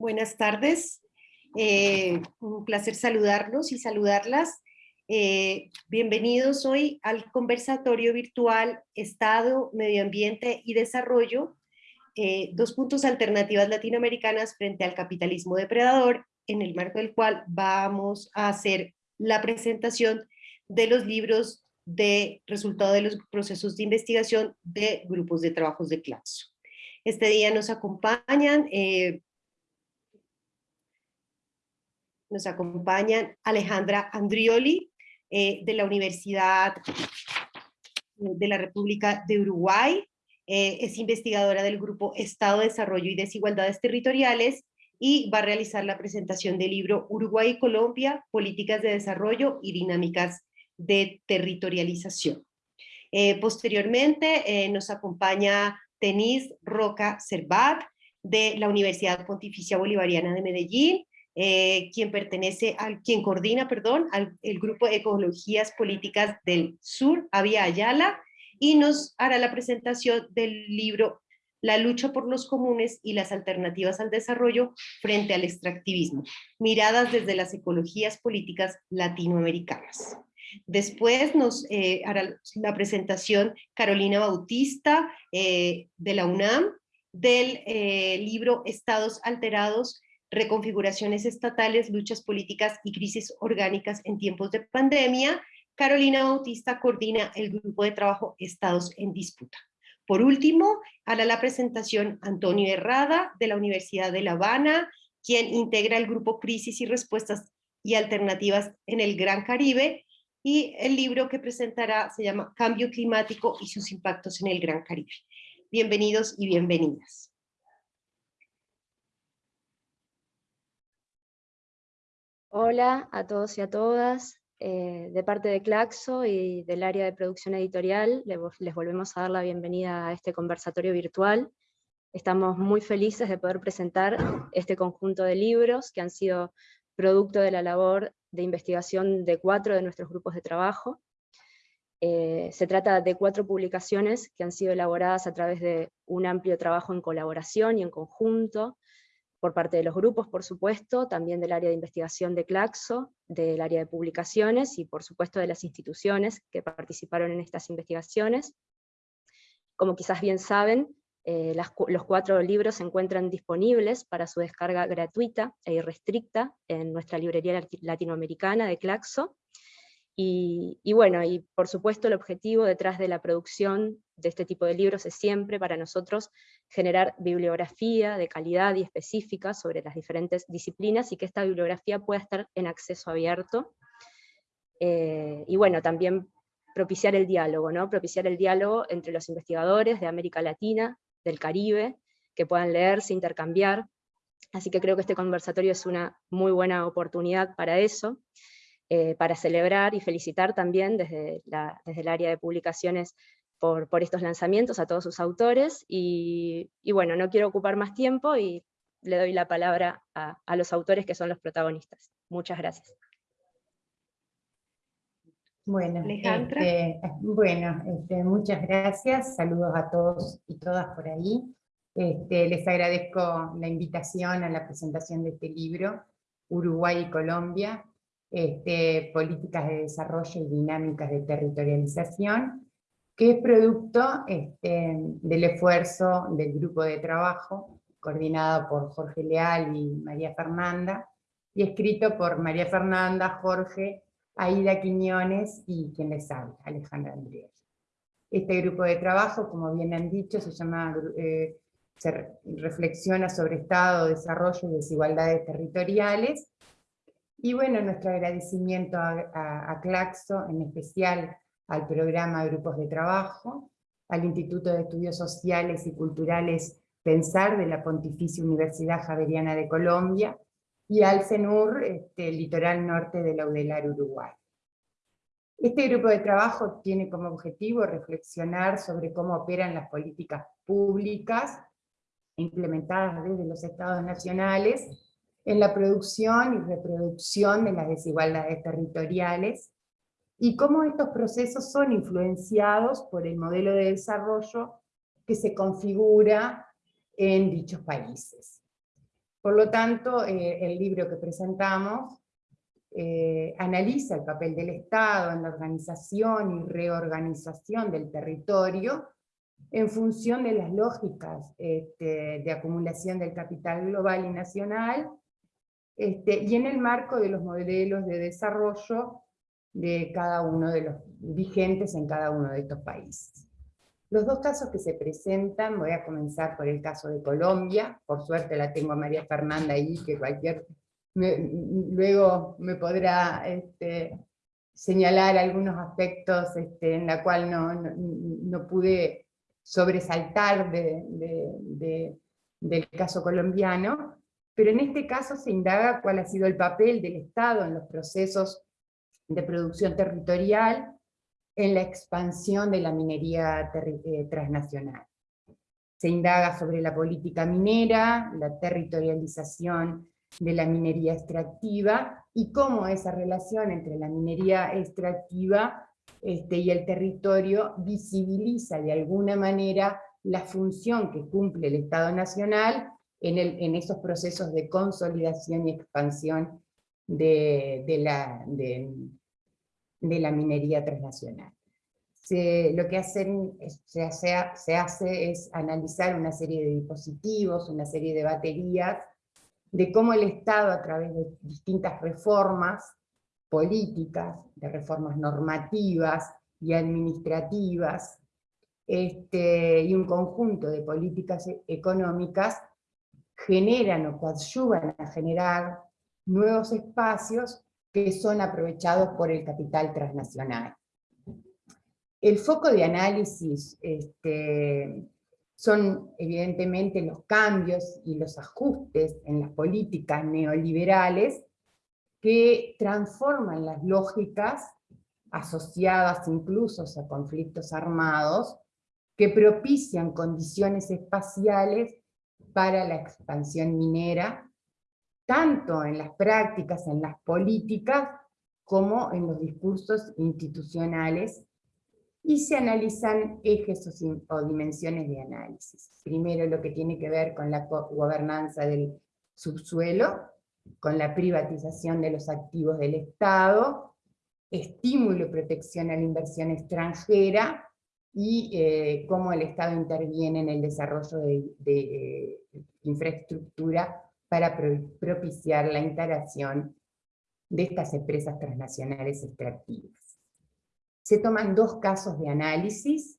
Buenas tardes. Eh, un placer saludarlos y saludarlas. Eh, bienvenidos hoy al conversatorio virtual Estado, Medio Ambiente y Desarrollo, eh, dos puntos alternativas latinoamericanas frente al capitalismo depredador, en el marco del cual vamos a hacer la presentación de los libros de resultado de los procesos de investigación de grupos de trabajos de Claxo. Este día nos acompañan, nos acompañan Alejandra Andrioli eh, de la Universidad de la República de Uruguay, eh, es investigadora del grupo Estado, Desarrollo y Desigualdades Territoriales y va a realizar la presentación del libro Uruguay y Colombia, Políticas de Desarrollo y Dinámicas de Territorialización. posteriormente nos acompaña Tenis Roca Cervat, de la Universidad Pontificia Bolivariana de Medellín, eh, quien pertenece al, quien coordina, perdón, al el grupo de Ecologías Políticas del Sur, Avia Ayala, y nos hará la presentación del libro La lucha por los comunes y las alternativas al desarrollo frente al extractivismo, miradas desde las ecologías políticas latinoamericanas. Después nos eh, hará la presentación Carolina Bautista eh, de la UNAM del eh, libro Estados alterados, reconfiguraciones estatales, luchas políticas y crisis orgánicas en tiempos de pandemia. Carolina Bautista coordina el grupo de trabajo Estados en disputa. Por último, hará la presentación Antonio Herrada de la Universidad de La Habana, quien integra el grupo Crisis y Respuestas y Alternativas en el Gran Caribe, y el libro que presentará se llama Cambio Climático y sus impactos en el Gran Caribe. Bienvenidos y bienvenidas. Hola a todos y a todas. Eh, de parte de Claxo y del área de producción editorial, les volvemos a dar la bienvenida a este conversatorio virtual. Estamos muy felices de poder presentar este conjunto de libros que han sido producto de la labor de investigación de cuatro de nuestros grupos de trabajo. Eh, se trata de cuatro publicaciones que han sido elaboradas a través de un amplio trabajo en colaboración y en conjunto, por parte de los grupos, por supuesto, también del área de investigación de Claxo, del área de publicaciones y por supuesto de las instituciones que participaron en estas investigaciones. Como quizás bien saben, eh, los cuatro libros se encuentran disponibles para su descarga gratuita e irrestricta en nuestra librería latinoamericana de Claxo. Y, y, bueno, y por supuesto el objetivo detrás de la producción de este tipo de libros es siempre para nosotros generar bibliografía de calidad y específica sobre las diferentes disciplinas y que esta bibliografía pueda estar en acceso abierto. Eh, y bueno, también propiciar el diálogo, ¿no? propiciar el diálogo entre los investigadores de América Latina, del Caribe, que puedan leerse, intercambiar. Así que creo que este conversatorio es una muy buena oportunidad para eso, eh, para celebrar y felicitar también desde, desde el área de publicaciones por, por, estos lanzamientos a todos sus autores, y, bueno, no quiero ocupar más tiempo y le doy la palabra a, a los autores que son los protagonistas. Muchas gracias. Bueno, este, bueno este, muchas gracias, saludos a todos y todas por ahí. Este, les agradezco la invitación a la presentación de este libro, Uruguay y Colombia, este, Políticas de Desarrollo y Dinámicas de Territorialización, que es producto este, del esfuerzo del grupo de trabajo, coordinado por Jorge Leal y María Fernanda, y escrito por María Fernanda, Jorge Aida Quiñones y quien les habla, Alejandra Andrés. Este grupo de trabajo, como bien han dicho, se llama, eh, reflexiona sobre Estado, Desarrollo y Desigualdades Territoriales, y bueno, nuestro agradecimiento a, a Claxo, en especial al programa Grupos de Trabajo, al Instituto de Estudios Sociales y Culturales Pensar de la Pontificia Universidad Javeriana de Colombia, y al CENUR, este, litoral norte de Laudelar, Uruguay. Este grupo de trabajo tiene como objetivo reflexionar sobre cómo operan las políticas públicas implementadas desde los estados nacionales en la producción y reproducción de las desigualdades territoriales, y cómo estos procesos son influenciados por el modelo de desarrollo que se configura en dichos países. Por lo tanto, eh, el libro que presentamos eh, analiza el papel del Estado en la organización y reorganización del territorio en función de las lógicas este, de acumulación del capital global y nacional, este, y en el marco de los modelos de desarrollo de cada uno de los vigentes en cada uno de estos países. Los dos casos que se presentan, voy a comenzar por el caso de Colombia, por suerte la tengo a María Fernanda ahí, que cualquier, luego me podrá este, señalar algunos aspectos este, en la cual no, no, pude sobresaltar de, del caso colombiano, pero en este caso se indaga cuál ha sido el papel del Estado en los procesos de producción territorial en la expansión de la minería eh, transnacional. Se indaga sobre la política minera, la territorialización de la minería extractiva y cómo esa relación entre la minería extractiva este, y el territorio visibiliza de alguna manera la función que cumple el Estado Nacional en, el, en esos procesos de consolidación y expansión de, la, de, de la minería transnacional. lo que hacen, se, hace, es analizar una serie de dispositivos, una serie de baterías, de cómo el Estado a través de distintas reformas políticas, de reformas normativas y administrativas, este, y un conjunto de políticas e-, económicas generan o coadyuvan a generar nuevos espacios que son aprovechados por el capital transnacional. El foco de análisis este, son evidentemente los cambios y los ajustes en las políticas neoliberales que transforman las lógicas asociadas incluso a conflictos armados, que propician condiciones espaciales para la expansión minera tanto en las prácticas, en las políticas, como en los discursos institucionales, y se analizan ejes o, dimensiones de análisis. Primero lo que tiene que ver con la gobernanza del subsuelo, con la privatización de los activos del Estado, estímulo y protección a la inversión extranjera, y eh, cómo el Estado interviene en el desarrollo de, de infraestructura para propiciar la integración de estas empresas transnacionales extractivas. Se toman dos casos de análisis,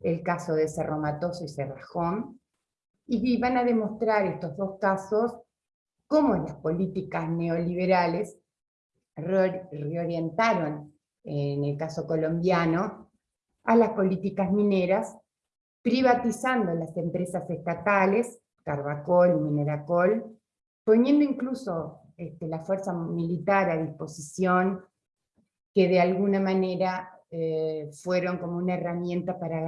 el caso de Cerro Matoso y Cerrajón, y van a demostrar estos dos casos cómo las políticas neoliberales reorientaron, en el caso colombiano, a las políticas mineras, privatizando las empresas estatales, Carbacol y Mineracol, poniendo incluso este, la fuerza militar a disposición, que de alguna manera eh, fueron como una herramienta para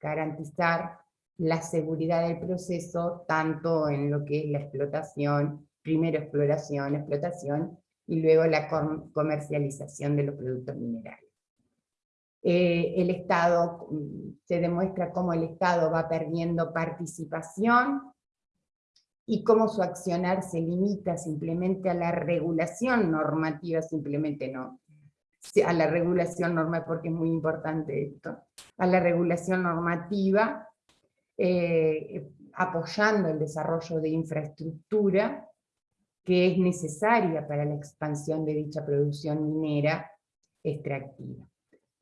garantizar la seguridad del proceso, tanto en lo que es la explotación, primero exploración, explotación, y luego la comercialización de los productos minerales. Eh, el Estado, mm, se demuestra cómo el Estado va perdiendo participación y cómo su accionar se limita simplemente a la regulación normativa, simplemente no, a la regulación normativa, porque es muy importante esto, a la regulación normativa, eh, apoyando el desarrollo de infraestructura que es necesaria para la expansión de dicha producción minera extractiva.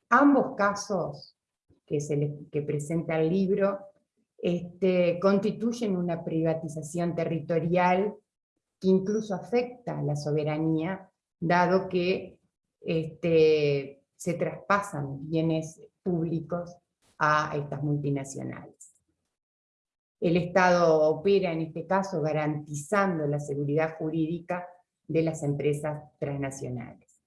Ambos casos que, se que presenta el libro este, constituyen una privatización territorial que incluso afecta a la soberanía, dado que este, se traspasan bienes públicos a estas multinacionales. El Estado opera en este caso garantizando la seguridad jurídica de las empresas transnacionales.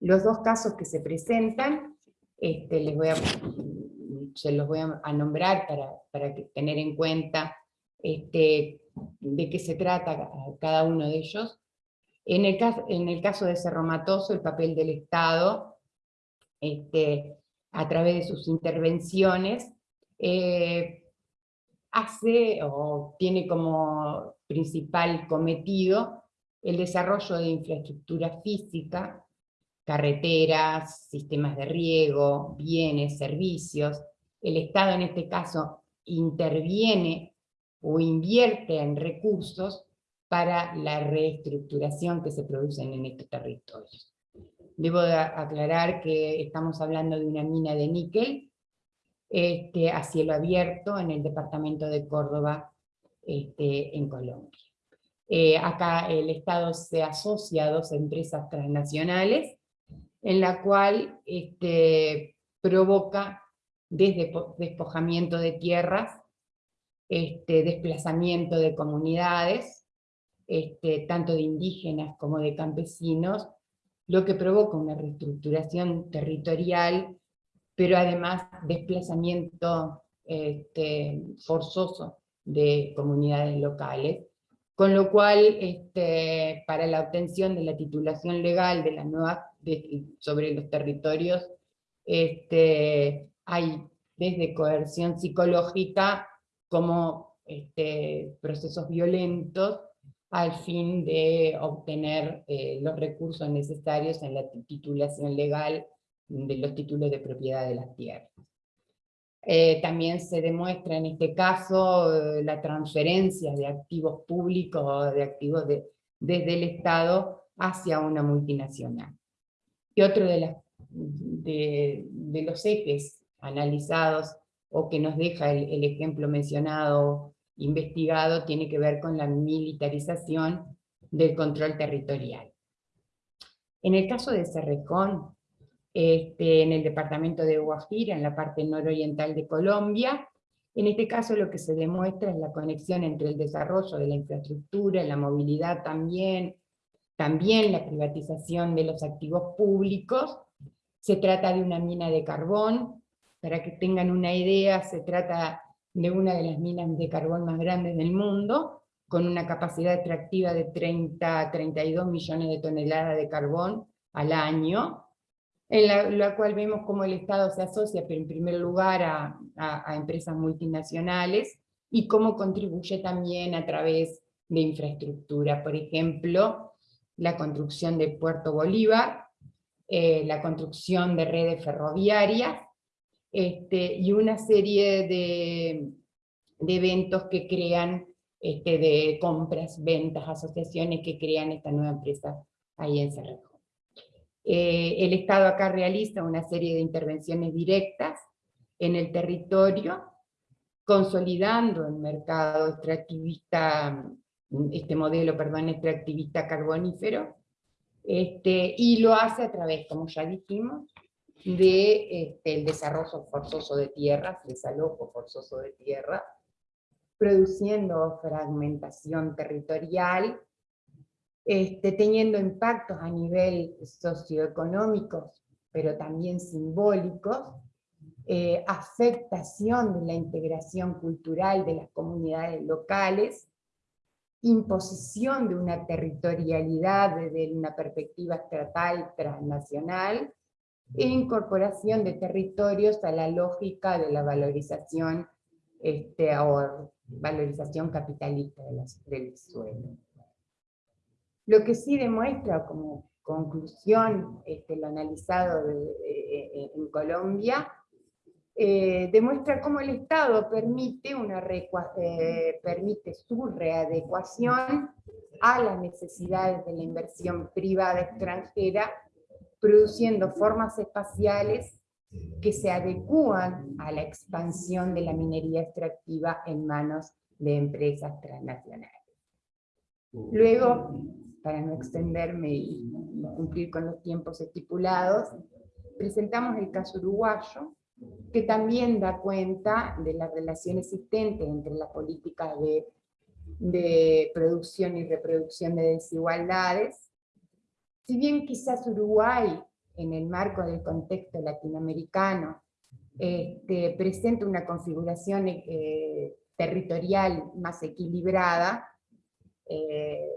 Los dos casos que se presentan, este, les voy a se los voy a, nombrar para, tener en cuenta este, de qué se trata cada uno de ellos. En el, caso, en el caso de Cerro Matoso, el papel del Estado, este, a través de sus intervenciones, eh, hace o tiene como principal cometido el desarrollo de infraestructura física, carreteras, sistemas de riego, bienes, servicios. El Estado en este caso interviene o invierte en recursos para la reestructuración que se producen en estos territorios. Debo aclarar que estamos hablando de una mina de níquel este, a cielo abierto en el departamento de Córdoba, este, en Colombia. Eh, acá el Estado se asocia a dos empresas transnacionales, en la cual este, provoca desde despojamiento de tierras, este, desplazamiento de comunidades, este, tanto de indígenas como de campesinos, lo que provoca una reestructuración territorial, pero además desplazamiento este, forzoso de comunidades locales, con lo cual este, para la obtención de la titulación legal de las nuevas, sobre los territorios, este, hay desde coerción psicológica como este, procesos violentos al fin de obtener eh, los recursos necesarios en la titulación legal de los títulos de propiedad de las tierras. Eh, también se demuestra en este caso eh, la transferencia de activos públicos de activos de, desde el Estado hacia una multinacional. Y otro de los ejes analizados o que nos deja el, el ejemplo mencionado investigado tiene que ver con la militarización del control territorial. En el caso de Cerrejón, este, en el departamento de Guajira, en la parte nororiental de Colombia, en este caso lo que se demuestra es la conexión entre el desarrollo de la infraestructura, la movilidad también, también la privatización de los activos públicos. Se trata de una mina de carbón, para que tengan una idea, se trata de una de las minas de carbón más grandes del mundo, con una capacidad extractiva de 30 a 32 millones de toneladas de carbón al año, en la, cual vemos cómo el Estado se asocia, pero en primer lugar a, empresas multinacionales, y cómo contribuye también a través de infraestructura, por ejemplo, la construcción de Puerto Bolívar, eh, la construcción de redes ferroviarias, este, y una serie de, eventos que crean, este, de compras, ventas, asociaciones que crean esta nueva empresa ahí en Cerrejo. Eh, el Estado acá realiza una serie de intervenciones directas en el territorio, consolidando el mercado extractivista, este modelo, perdón, extractivista carbonífero, este, y lo hace a través, como ya dijimos, de este, el desarrollo forzoso de tierras, desalojo forzoso de tierra, produciendo fragmentación territorial, este, teniendo impactos a nivel socioeconómicos, pero también simbólicos, eh, afectación de la integración cultural de las comunidades locales, imposición de una territorialidad desde una perspectiva estatal transnacional, e incorporación de territorios a la lógica de la valorización este, o valorización capitalista del suelo. Lo que sí demuestra como conclusión este, lo analizado en Colombia, eh, demuestra cómo el Estado permite, una eh, permite su readecuación a las necesidades de la inversión privada extranjera produciendo formas espaciales que se adecúan a la expansión de la minería extractiva en manos de empresas transnacionales. Luego, para no extenderme y cumplir con los tiempos estipulados, presentamos el caso uruguayo, que también da cuenta de la relación existente entre las políticas de, de producción y reproducción de desigualdades si bien quizás Uruguay, en el marco del contexto latinoamericano, este, presenta una configuración eh, territorial más equilibrada, eh,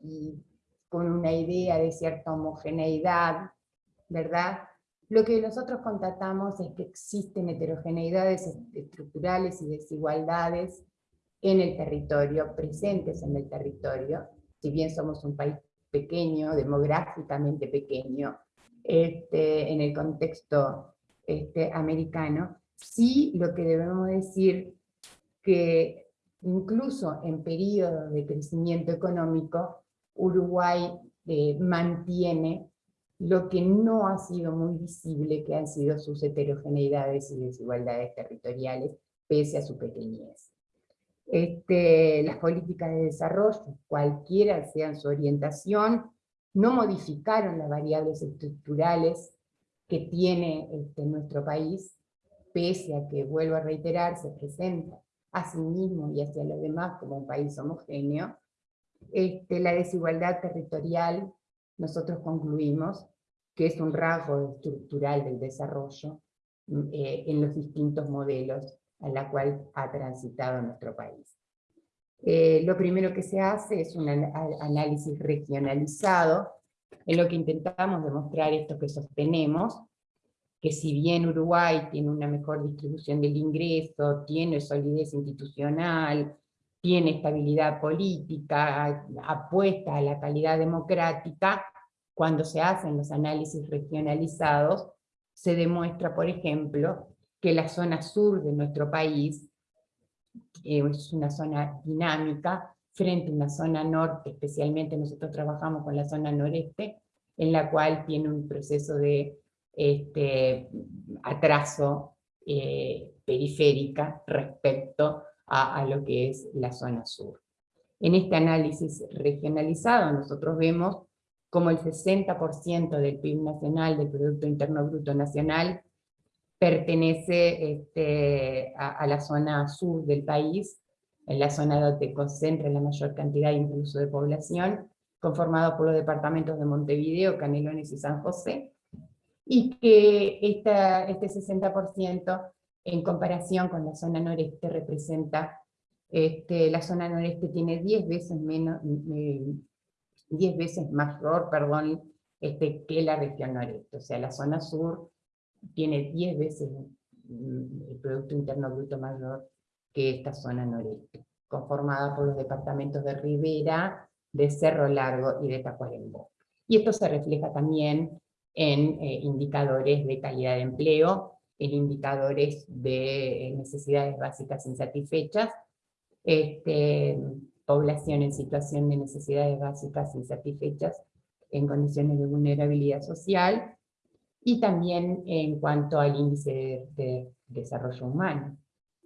y con una idea de cierta homogeneidad, ¿verdad? Lo que nosotros constatamos es que existen heterogeneidades estructurales y desigualdades en el territorio, presentes en el territorio, si bien somos un país pequeño, demográficamente pequeño, este, en el contexto este, americano, sí lo que debemos decir que incluso en periodos de crecimiento económico, Uruguay eh, mantiene lo que no ha sido muy visible, que han sido sus heterogeneidades y desigualdades territoriales, pese a su pequeñez. Este, las políticas de desarrollo, cualquiera sea su orientación, no modificaron las variables estructurales que tiene este, nuestro país, pese a que, vuelvo a reiterar, se presenta a sí mismo y hacia los demás como un país homogéneo, este, la desigualdad territorial, nosotros concluimos que es un rasgo estructural del desarrollo mm, eh, en los distintos modelos a la cual ha transitado nuestro país. Eh, lo primero que se hace es un análisis regionalizado, en lo que intentamos demostrar esto que sostenemos, que si bien Uruguay tiene una mejor distribución del ingreso, tiene solidez institucional, tiene estabilidad política, apuesta a la calidad democrática, cuando se hacen los análisis regionalizados, se demuestra, por ejemplo, que la zona sur de nuestro país es una zona dinámica frente a una zona norte, especialmente nosotros trabajamos con la zona noreste, en la cual tiene un proceso de este, atraso eh, periférica respecto a, a lo que es la zona sur. En este análisis regionalizado nosotros vemos como el 60% del PIB nacional, del Producto Interno Bruto Nacional, pertenece este, a, la zona sur del país, en la zona donde concentra la mayor cantidad incluso de población, conformado por los departamentos de Montevideo, Canelones y San José, y que esta, este 60% en comparación con la zona noreste representa, este, la zona noreste tiene 10 veces menos, 10 veces mayor, perdón, este, que la región noreste. O sea, la zona sur tiene 10 veces el Producto Interno Bruto mayor que esta zona noreste, conformada por los departamentos de Rivera, de Cerro Largo y de Tacuarembó. Y esto se refleja también en eh, indicadores de calidad de empleo, en indicadores de eh, necesidades básicas insatisfechas, este, población en situación de necesidades básicas insatisfechas en condiciones de vulnerabilidad social, y también en cuanto al índice de, desarrollo humano.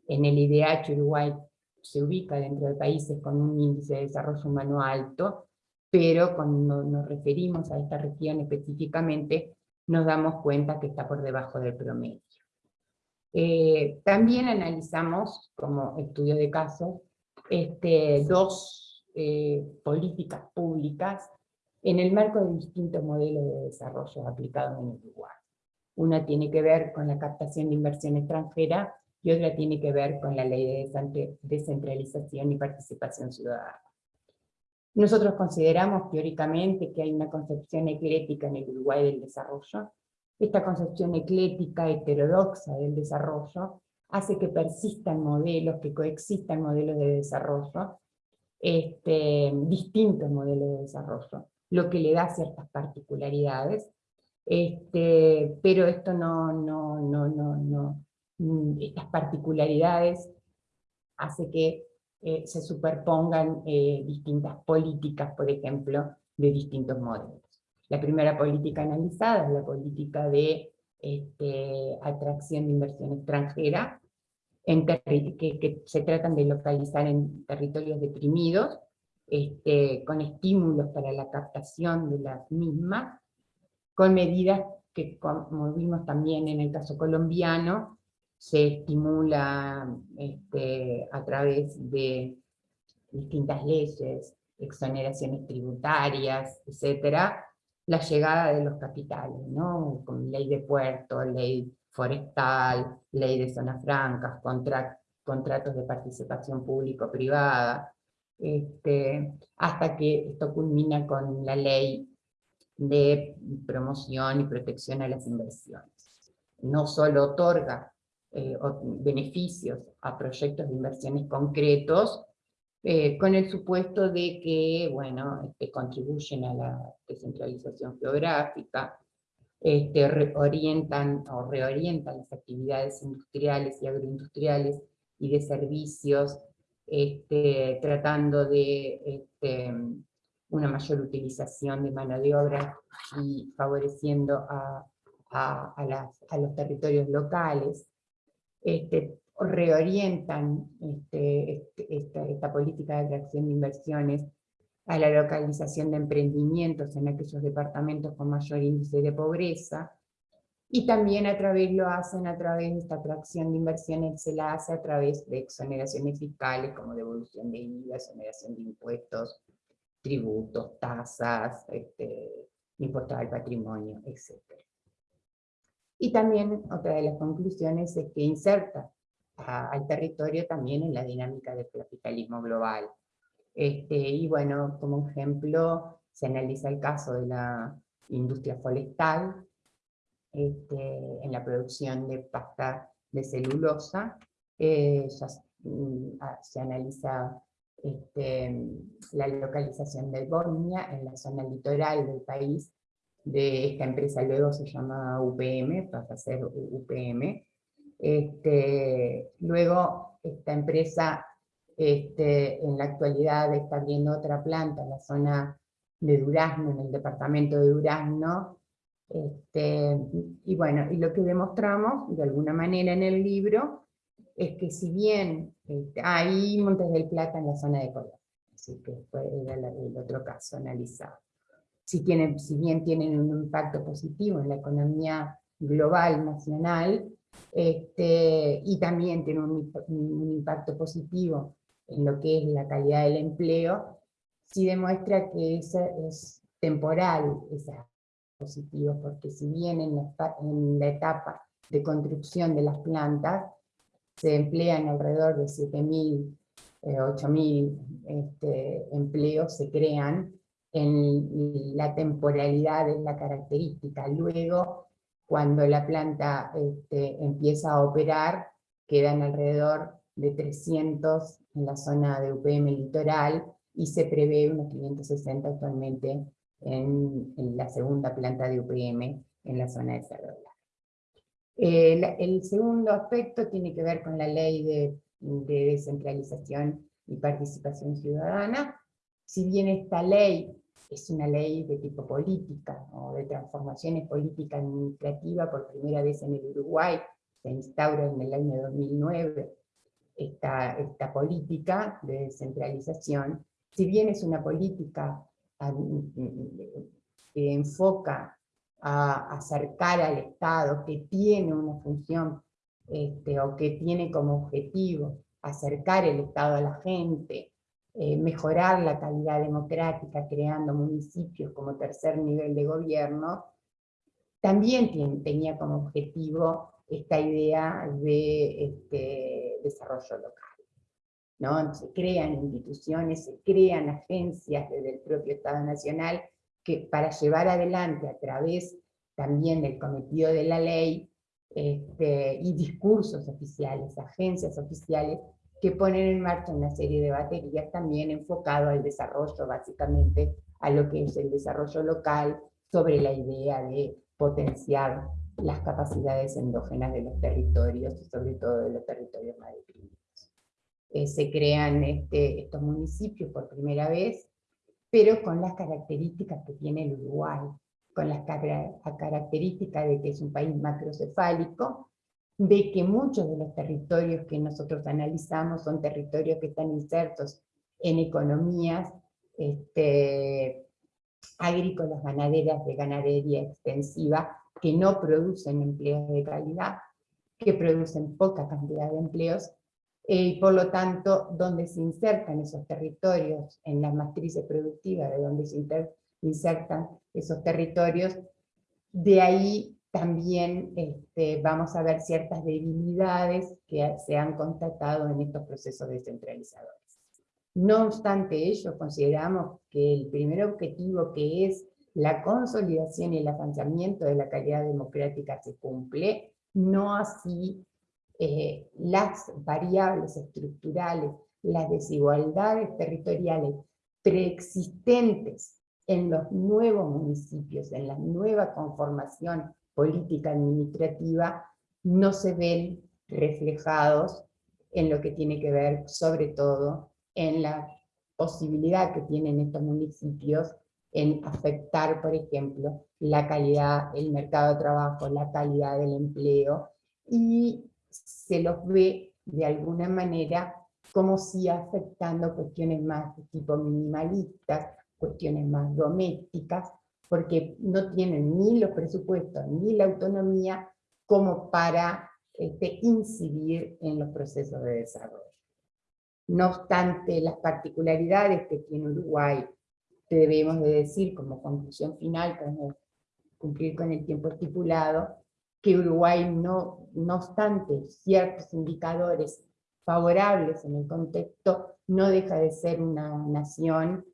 En el IDH Uruguay se ubica dentro de países con un índice de desarrollo humano alto, pero cuando nos referimos a esta región específicamente, nos damos cuenta que está por debajo del promedio. Eh, también analizamos, como estudio de caso, este, dos eh, políticas públicas en el marco de distintos modelos de desarrollo aplicados en Uruguay. Una tiene que ver con la captación de inversión extranjera y otra tiene que ver con la ley de descentralización y participación ciudadana. Nosotros consideramos teóricamente que hay una concepción eclética en el Uruguay del desarrollo. Esta concepción eclética heterodoxa del desarrollo hace que persistan modelos, que coexistan modelos de desarrollo, este, distintos modelos de desarrollo, lo que le da ciertas particularidades, este, pero esto no, no, no, no, no, mm, estas particularidades hace que eh, se superpongan eh, distintas políticas, por ejemplo, de distintos modelos. La primera política analizada es la política de este, atracción de inversión extranjera, en que, que, se tratan de localizar en territorios deprimidos, este, con estímulos para la captación de las mismas, con medidas que, como vimos también en el caso colombiano, se estimula este, a través de distintas leyes, exoneraciones tributarias, etcétera, la llegada de los capitales, ¿no? con ley de puerto, ley forestal, ley de zonas francas, contratos de participación público-privada, este, hasta que esto culmina con la ley de promoción y protección a las inversiones. No solo otorga eh, beneficios a proyectos de inversiones concretos, eh, con el supuesto de que, bueno, este, contribuyen a la descentralización geográfica, este, o reorientan las actividades industriales y agroindustriales y de servicios, este, tratando de este, una mayor utilización de mano de obra y favoreciendo a, los territorios locales. Este, reorientan este, esta, política de atracción de inversiones a la localización de emprendimientos en aquellos departamentos con mayor índice de pobreza, y también a través, lo hacen a través de esta atracción de inversiones, se la hace a través de exoneraciones fiscales como devolución de IVA, exoneración de impuestos, tributos, tasas, este, impuestos al patrimonio, etc. Y también otra de las conclusiones es que inserta al territorio también en la dinámica del capitalismo global. Este, y bueno, como ejemplo, se analiza el caso de la industria forestal, este, en la producción de pasta de celulosa, eh, mm, ah, se analiza este, la localización de Bosnia en la zona litoral del país, de esta empresa luego se llama UPM, pasa a ser UPM, este, luego, esta empresa en la actualidad está abriendo otra planta en la zona de Durazno, en el departamento de Durazno. Este, y bueno, y lo que demostramos de alguna manera en el libro es que si bien este, hay Montes del Plata en la zona de Colombia, así que fue el, otro caso analizado. Si, tienen, si bien tienen un impacto positivo en la economía global, nacional, este, y también tiene un, impacto positivo en lo que es la calidad del empleo, sí demuestra que es, es temporal esa positivo, porque si bien en la, etapa de construcción de las plantas se emplean alrededor de 7.000, 8.000 eh, este, empleos, se crean, en la temporalidad es la característica. Luego cuando la planta este, empieza a operar, quedan alrededor de 300 en la zona de UPM litoral, y se prevé unos 560 actualmente en, la segunda planta de UPM en la zona de Cerro eh, el segundo aspecto tiene que ver con la ley de, de descentralización y participación ciudadana. Si bien esta ley es una ley de tipo política, o de transformaciones política administrativa, por primera vez en el Uruguay, se instaura en el año 2009 esta, esta política de descentralización, si bien es una política que enfoca a acercar al Estado, que tiene una función, este, o que tiene como objetivo acercar el Estado a la gente, eh, mejorar la calidad democrática creando municipios como tercer nivel de gobierno, también tenía como objetivo esta idea de este, desarrollo local. ¿No? Se crean instituciones, se crean agencias desde el propio Estado Nacional que para llevar adelante a través también del cometido de la ley este, y discursos oficiales, agencias oficiales, que ponen en marcha una serie de baterías también enfocado al desarrollo, básicamente, a lo que es el desarrollo local, sobre la idea de potenciar las capacidades endógenas de los territorios, y sobre todo de los territorios más. Se crean este, estos municipios por primera vez, pero con las características que tiene el Uruguay, con las características de que es un país macrocefálico, de que muchos de los territorios que nosotros analizamos son territorios que están insertos en economías este, agrícolas, ganaderas, de ganadería extensiva, que no producen empleos de calidad, que producen poca cantidad de empleos, y por lo tanto, donde se insertan esos territorios en las matrices productivas, de donde se insertan esos territorios, de ahí también este, vamos a ver ciertas debilidades que se han constatado en estos procesos descentralizadores. No obstante ello, consideramos que el primer objetivo que es la consolidación y el avanzamiento de la calidad democrática se cumple, no así eh, las variables estructurales, las desigualdades territoriales preexistentes en los nuevos municipios, en la nueva conformación política administrativa, no se ven reflejados en lo que tiene que ver sobre todo en la posibilidad que tienen estos municipios en afectar, por ejemplo, la calidad, el mercado de trabajo, la calidad del empleo, y se los ve de alguna manera como si afectando cuestiones más de tipo minimalistas, cuestiones más domésticas, porque no tienen ni los presupuestos ni la autonomía como para este, incidir en los procesos de desarrollo. No obstante las particularidades que tiene Uruguay, debemos de decir como conclusión final, como cumplir con el tiempo estipulado, que Uruguay no, no obstante ciertos indicadores favorables en el contexto, no deja de ser una nación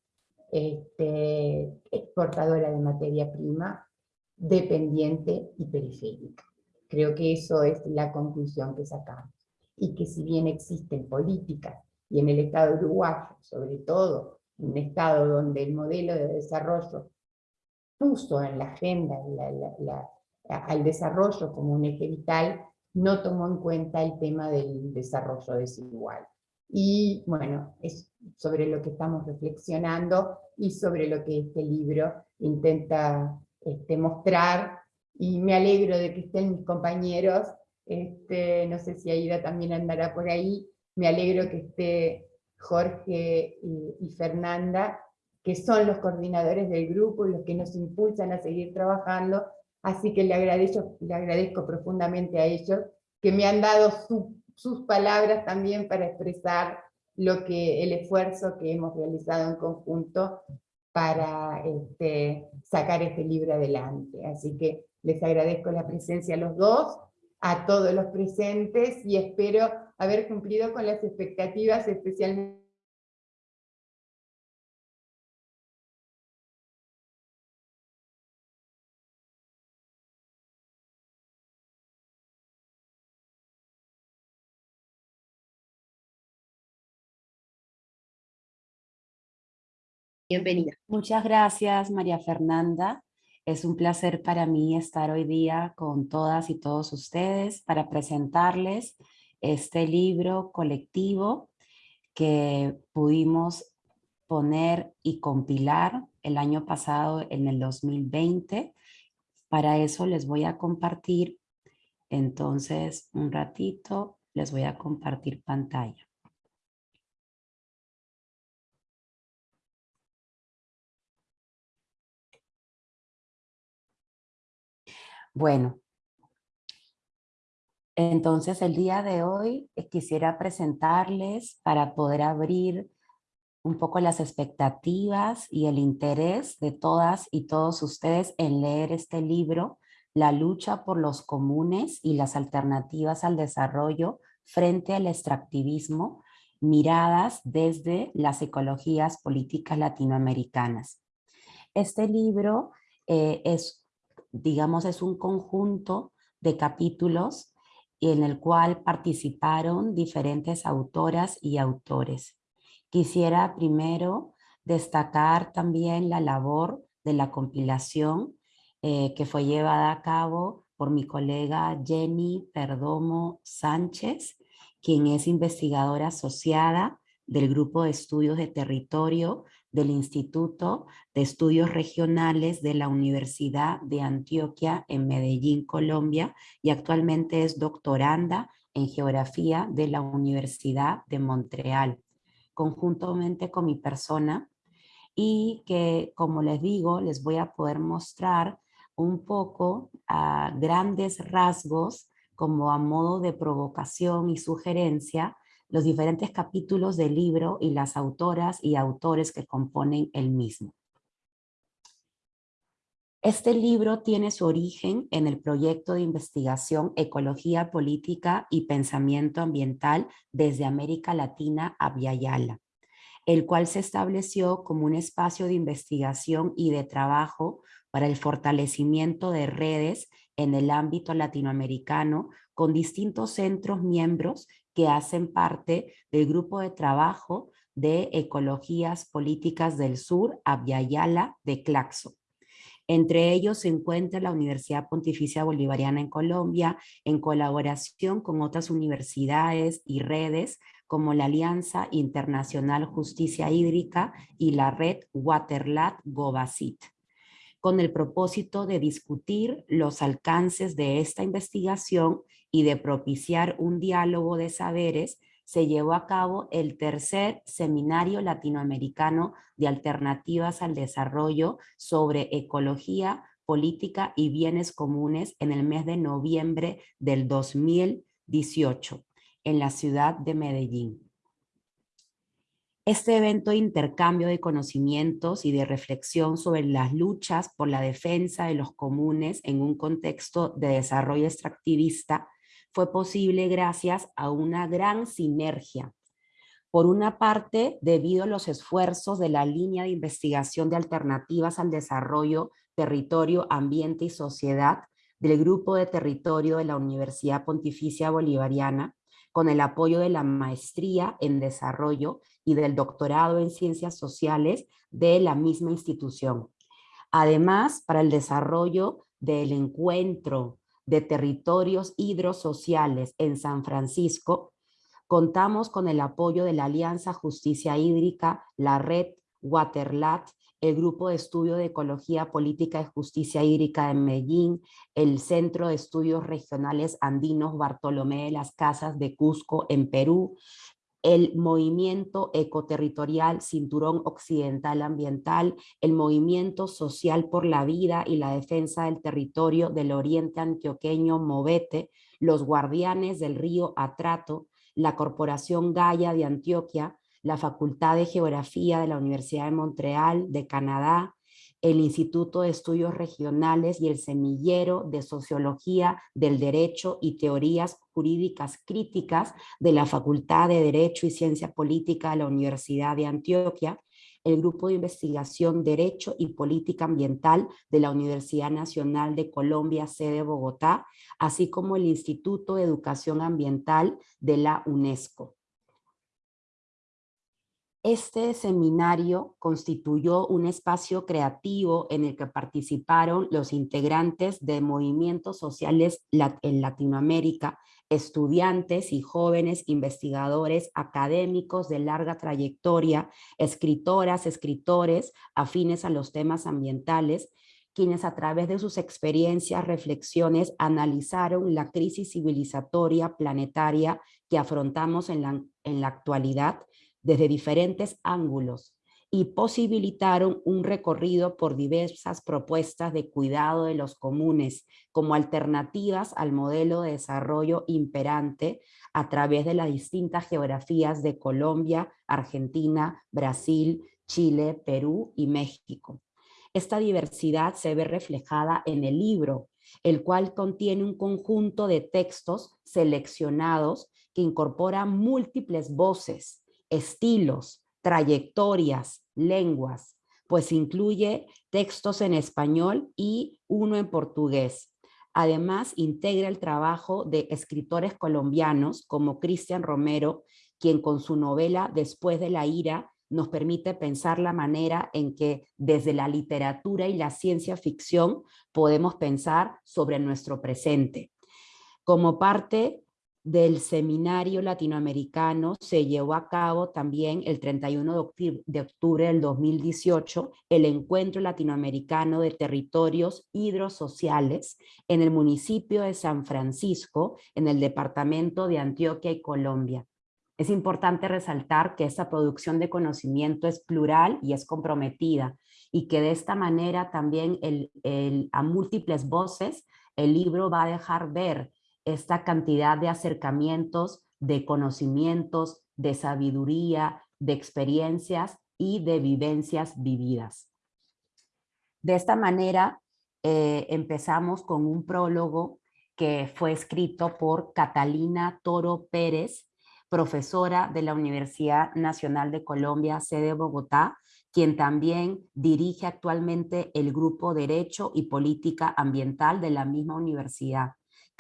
este, exportadora de materia prima, dependiente y periférica. Creo que eso es la conclusión que sacamos. Y que si bien existen políticas, y en el Estado uruguayo, sobre todo, un Estado donde el modelo de desarrollo puso en la agenda al desarrollo como un eje vital, no tomó en cuenta el tema del desarrollo desigual. Y bueno, es sobre lo que estamos reflexionando y sobre lo que este libro intenta este, mostrar. Y me alegro de que estén mis compañeros, este, no sé si Aida también andará por ahí, me alegro que esté Jorge y, Fernanda, que son los coordinadores del grupo y los que nos impulsan a seguir trabajando, así que le agradezco, profundamente a ellos que me han dado su sus palabras también para expresar lo que, el esfuerzo que hemos realizado en conjunto para este, sacar este libro adelante. Así que les agradezco la presencia a los dos, a todos los presentes, y espero haber cumplido con las expectativas, especialmente Bienvenida. Muchas gracias, María Fernanda. Es un placer para mí estar hoy día con todas y todos ustedes para presentarles este libro colectivo que pudimos poner y compilar el año pasado en el 2020. Para eso les voy a compartir, entonces un ratito les voy a compartir pantalla. Bueno, entonces el día de hoy eh, quisiera presentarles para poder abrir un poco las expectativas y el interés de todas y todos ustedes en leer este libro, La lucha por los comunes y las alternativas al desarrollo frente al extractivismo, miradas desde las ecologías políticas latinoamericanas. Este libro eh, es digamos, es un conjunto de capítulos en el cual participaron diferentes autoras y autores. Quisiera primero destacar también la labor de la compilación eh, que fue llevada a cabo por mi colega Jenny Perdomo Sánchez, quien es investigadora asociada del Grupo de Estudios de Territorio del Instituto de Estudios Regionales de la Universidad de Antioquia en Medellín, Colombia, y actualmente es doctoranda en Geografía de la Universidad de Montreal, conjuntamente con mi persona, y que, como les digo, les voy a poder mostrar un poco a grandes rasgos como a modo de provocación y sugerencia los diferentes capítulos del libro y las autoras y autores que componen el mismo. Este libro tiene su origen en el proyecto de investigación Ecología Política y Pensamiento Ambiental desde América Latina a Viayala, el cual se estableció como un espacio de investigación y de trabajo para el fortalecimiento de redes en el ámbito latinoamericano con distintos centros miembros que hacen parte del grupo de trabajo de Ecologías Políticas del Sur, Abyayala de Claxo. Entre ellos se encuentra la Universidad Pontificia Bolivariana en Colombia, en colaboración con otras universidades y redes como la Alianza Internacional Justicia Hídrica y la red Waterlat Gobasit, con el propósito de discutir los alcances de esta investigación y de propiciar un diálogo de saberes se llevó a cabo el tercer Seminario Latinoamericano de Alternativas al Desarrollo sobre Ecología, Política y Bienes Comunes en el mes de noviembre del 2018 en la ciudad de Medellín. Este evento de intercambio de conocimientos y de reflexión sobre las luchas por la defensa de los comunes en un contexto de desarrollo extractivista fue posible gracias a una gran sinergia. Por una parte, debido a los esfuerzos de la línea de investigación de alternativas al desarrollo, territorio, ambiente y sociedad del Grupo de Territorio de la Universidad Pontificia Bolivariana, con el apoyo de la maestría en desarrollo y del doctorado en ciencias sociales de la misma institución. Además, para el desarrollo del encuentro de territorios hidrosociales en San Francisco, contamos con el apoyo de la Alianza Justicia Hídrica, la Red Waterlat, el Grupo de Estudio de Ecología Política y Justicia Hídrica de Medellín, el Centro de Estudios Regionales Andinos Bartolomé de las Casas de Cusco en Perú, el movimiento ecoterritorial Cinturón Occidental Ambiental, el movimiento social por la vida y la defensa del territorio del oriente antioqueño Movete, los guardianes del río Atrato, la Corporación Gaia de Antioquia, la Facultad de Geografía de la Universidad de Montreal de Canadá, el Instituto de Estudios Regionales y el Semillero de Sociología del Derecho y Teorías Jurídicas Críticas de la Facultad de Derecho y Ciencia Política de la Universidad de Antioquia, el Grupo de Investigación Derecho y Política Ambiental de la Universidad Nacional de Colombia, sede Bogotá, así como el Instituto de Educación Ambiental de la UNESCO. Este seminario constituyó un espacio creativo en el que participaron los integrantes de movimientos sociales en Latinoamérica, estudiantes y jóvenes investigadores académicos de larga trayectoria, escritoras, escritores afines a los temas ambientales, quienes a través de sus experiencias, reflexiones, analizaron la crisis civilizatoria planetaria que afrontamos en la, en la actualidad desde diferentes ángulos y posibilitaron un recorrido por diversas propuestas de cuidado de los comunes como alternativas al modelo de desarrollo imperante a través de las distintas geografías de Colombia, Argentina, Brasil, Chile, Perú y México. Esta diversidad se ve reflejada en el libro, el cual contiene un conjunto de textos seleccionados que incorporan múltiples voces, estilos, trayectorias, lenguas, pues incluye textos en español y uno en portugués. Además, integra el trabajo de escritores colombianos como Cristian Romero, quien con su novela Después de la ira nos permite pensar la manera en que desde la literatura y la ciencia ficción podemos pensar sobre nuestro presente. Como parte del seminario latinoamericano se llevó a cabo también el 31 de octubre, del 2018 el encuentro latinoamericano de territorios hidrosociales en el municipio de San Francisco, en el departamento de Antioquia y Colombia. Es importante resaltar que esta producción de conocimiento es plural y es comprometida y que de esta manera también a múltiples voces el libro va a dejar ver esta cantidad de acercamientos, de conocimientos, de sabiduría, de experiencias y de vivencias vividas. De esta manera eh, empezamos con un prólogo que fue escrito por Catalina Toro Pérez, profesora de la Universidad Nacional de Colombia, sede Bogotá, quien también dirige actualmente el Grupo Derecho y Política Ambiental de la misma universidad.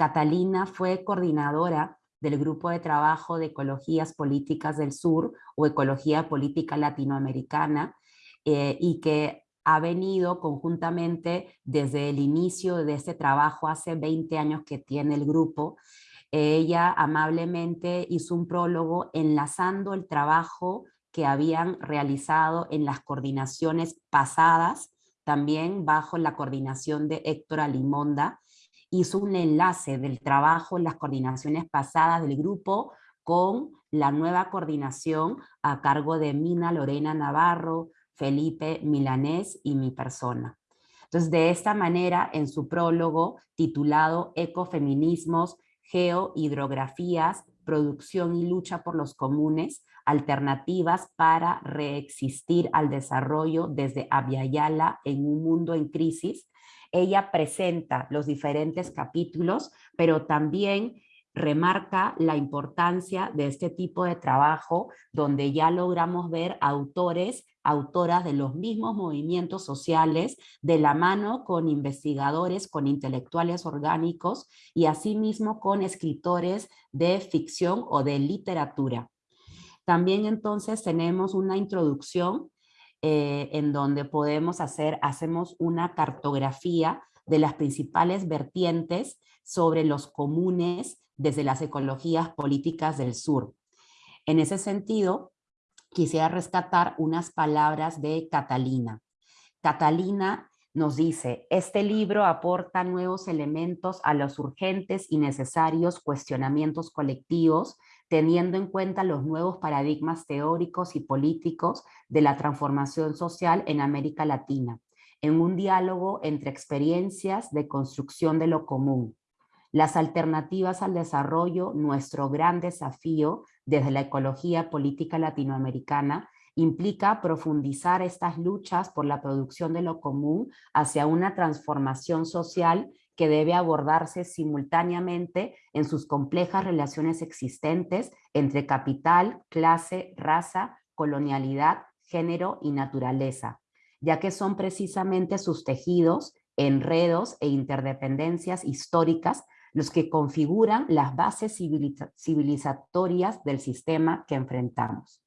Catalina fue coordinadora del Grupo de Trabajo de Ecologías Políticas del Sur o Ecología Política Latinoamericana eh, y que ha venido conjuntamente desde el inicio de este trabajo hace 20 años que tiene el grupo. Ella amablemente hizo un prólogo enlazando el trabajo que habían realizado en las coordinaciones pasadas, también bajo la coordinación de Héctor Alimonda, hizo un enlace del trabajo en las coordinaciones pasadas del grupo con la nueva coordinación a cargo de Mina Lorena Navarro, Felipe Milanés y mi persona. Entonces, de esta manera, en su prólogo titulado Ecofeminismos, Geohidrografías, Producción y Lucha por los Comunes, alternativas para reexistir al desarrollo desde Aviala en un mundo en crisis. Ella presenta los diferentes capítulos, pero también remarca la importancia de este tipo de trabajo donde ya logramos ver autores, autoras de los mismos movimientos sociales de la mano con investigadores, con intelectuales orgánicos y asimismo con escritores de ficción o de literatura. También entonces tenemos una introducción eh, en donde podemos hacer, hacemos una cartografía de las principales vertientes sobre los comunes desde las ecologías políticas del sur. En ese sentido, quisiera rescatar unas palabras de Catalina. Catalina nos dice, este libro aporta nuevos elementos a los urgentes y necesarios cuestionamientos colectivos teniendo en cuenta los nuevos paradigmas teóricos y políticos de la transformación social en América Latina, en un diálogo entre experiencias de construcción de lo común. Las alternativas al desarrollo, nuestro gran desafío desde la ecología política latinoamericana, implica profundizar estas luchas por la producción de lo común hacia una transformación social que debe abordarse simultáneamente en sus complejas relaciones existentes entre capital, clase, raza, colonialidad, género y naturaleza, ya que son precisamente sus tejidos, enredos e interdependencias históricas los que configuran las bases civilizatorias del sistema que enfrentamos.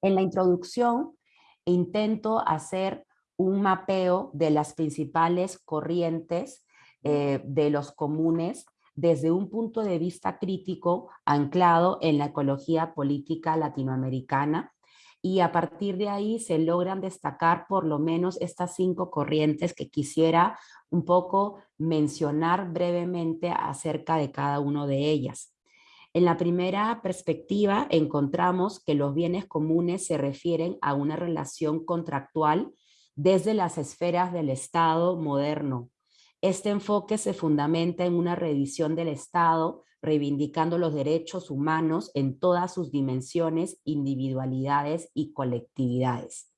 En la introducción intento hacer un mapeo de las principales corrientes eh, de los comunes desde un punto de vista crítico anclado en la ecología política latinoamericana y a partir de ahí se logran destacar por lo menos estas cinco corrientes que quisiera un poco mencionar brevemente acerca de cada una de ellas. En la primera perspectiva encontramos que los bienes comunes se refieren a una relación contractual desde las esferas del Estado moderno, este enfoque se fundamenta en una revisión del Estado, reivindicando los derechos humanos en todas sus dimensiones, individualidades y colectividades.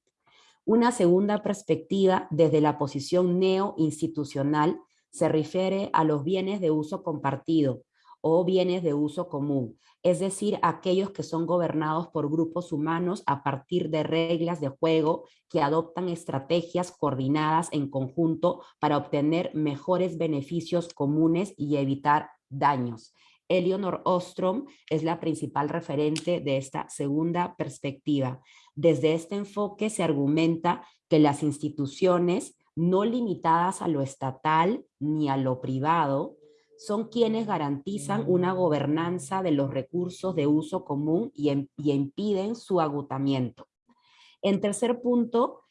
Una segunda perspectiva desde la posición neo-institucional se refiere a los bienes de uso compartido o bienes de uso común, es decir, aquellos que son gobernados por grupos humanos a partir de reglas de juego que adoptan estrategias coordinadas en conjunto para obtener mejores beneficios comunes y evitar daños. Eleanor Ostrom es la principal referente de esta segunda perspectiva. Desde este enfoque se argumenta que las instituciones no limitadas a lo estatal ni a lo privado, son quienes garantizan una gobernanza de los recursos de uso común y, impiden su agotamiento. En tercer punto,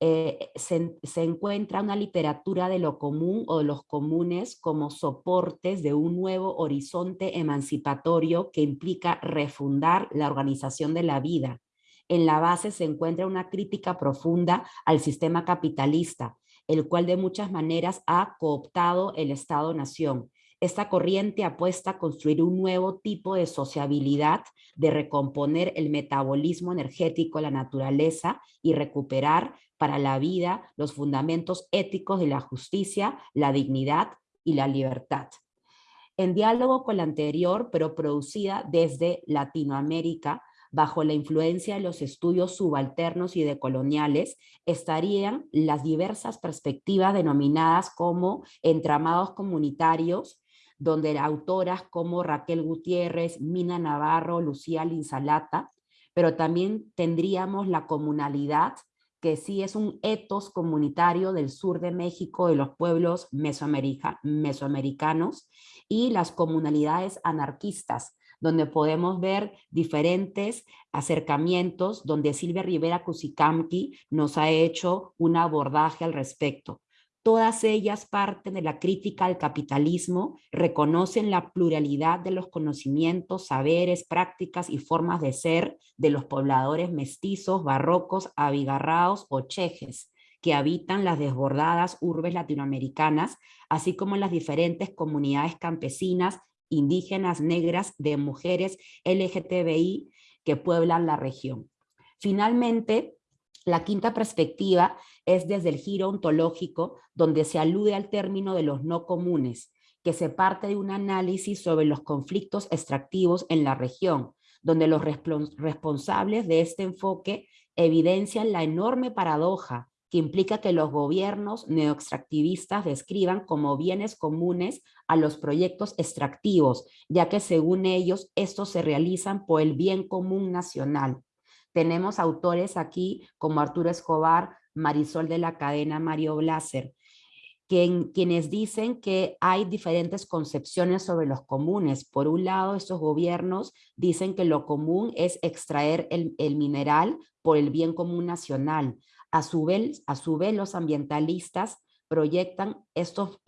eh, se, se, encuentra una literatura de lo común o de los comunes como soportes de un nuevo horizonte emancipatorio que implica refundar la organización de la vida. En la base se encuentra una crítica profunda al sistema capitalista, el cual de muchas maneras ha cooptado el Estado-Nación esta corriente apuesta a construir un nuevo tipo de sociabilidad, de recomponer el metabolismo energético la naturaleza y recuperar para la vida los fundamentos éticos de la justicia, la dignidad y la libertad. En diálogo con la anterior, pero producida desde Latinoamérica, bajo la influencia de los estudios subalternos y decoloniales, estarían las diversas perspectivas denominadas como entramados comunitarios, donde autoras como Raquel Gutiérrez, Mina Navarro, Lucía Linsalata, pero también tendríamos la comunalidad, que sí es un etos comunitario del sur de México, de los pueblos mesoamericanos, y las comunalidades anarquistas, donde podemos ver diferentes acercamientos, donde Silvia Rivera Cusicamqui nos ha hecho un abordaje al respecto. Todas ellas parten de la crítica al capitalismo, reconocen la pluralidad de los conocimientos, saberes, prácticas y formas de ser de los pobladores mestizos, barrocos, abigarraos o chejes, que habitan las desbordadas urbes latinoamericanas, así como las diferentes comunidades campesinas, indígenas, negras, de mujeres LGTBI que pueblan la región. Finalmente, la quinta perspectiva es desde el giro ontológico, donde se alude al término de los no comunes, que se parte de un análisis sobre los conflictos extractivos en la región, donde los responsables de este enfoque evidencian la enorme paradoja que implica que los gobiernos neoextractivistas describan como bienes comunes a los proyectos extractivos, ya que según ellos estos se realizan por el bien común nacional. Tenemos autores aquí como Arturo Escobar, Marisol de la cadena Mario Blaser, quienes dicen que hay diferentes concepciones sobre los comunes. Por un lado, estos gobiernos dicen que lo común es extraer el, el mineral por el bien común nacional. A su vez, a su vez los ambientalistas proyectan, estos,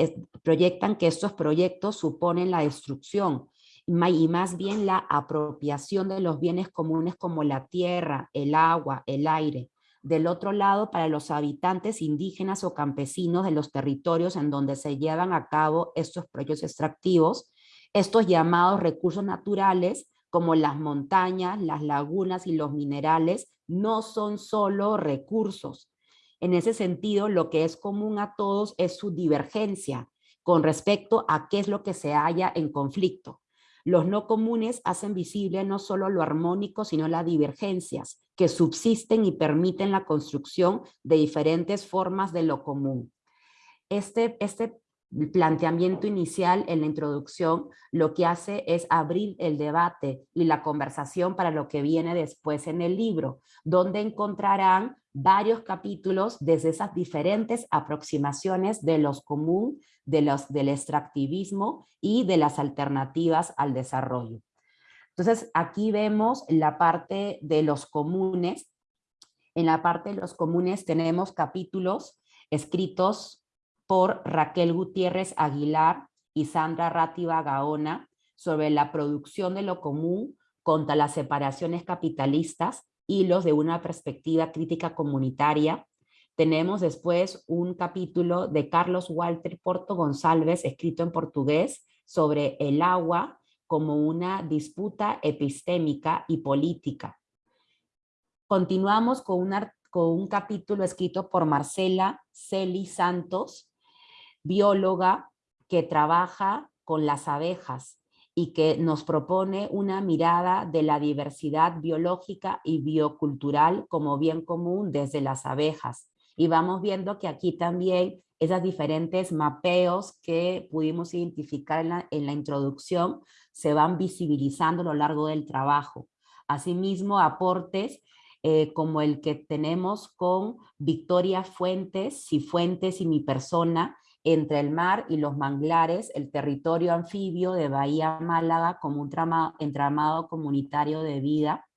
proyectan que estos proyectos suponen la destrucción y más bien la apropiación de los bienes comunes como la tierra, el agua, el aire. Del otro lado, para los habitantes indígenas o campesinos de los territorios en donde se llevan a cabo estos proyectos extractivos, estos llamados recursos naturales, como las montañas, las lagunas y los minerales, no son solo recursos. En ese sentido, lo que es común a todos es su divergencia con respecto a qué es lo que se halla en conflicto. Los no comunes hacen visible no solo lo armónico, sino las divergencias que subsisten y permiten la construcción de diferentes formas de lo común. Este, este planteamiento inicial en la introducción lo que hace es abrir el debate y la conversación para lo que viene después en el libro, donde encontrarán varios capítulos desde esas diferentes aproximaciones de los común, de los, del extractivismo y de las alternativas al desarrollo. Entonces aquí vemos la parte de los comunes. En la parte de los comunes tenemos capítulos escritos por Raquel Gutiérrez Aguilar y Sandra Rátiva Gaona sobre la producción de lo común contra las separaciones capitalistas hilos de una perspectiva crítica comunitaria. Tenemos después un capítulo de Carlos Walter Porto González, escrito en portugués, sobre el agua como una disputa epistémica y política. Continuamos con, con un capítulo escrito por Marcela Celi Santos, bióloga que trabaja con las abejas y que nos propone una mirada de la diversidad biológica y biocultural como bien común desde las abejas. Y vamos viendo que aquí también esas diferentes mapeos que pudimos identificar en la, introducción se van visibilizando a lo largo del trabajo. Asimismo, aportes eh, como el que tenemos con Victoria Fuentes, Fuentes y mi persona, entre el mar y los manglares, el territorio anfibio de Bahía Málaga como un entramado comunitario de vida.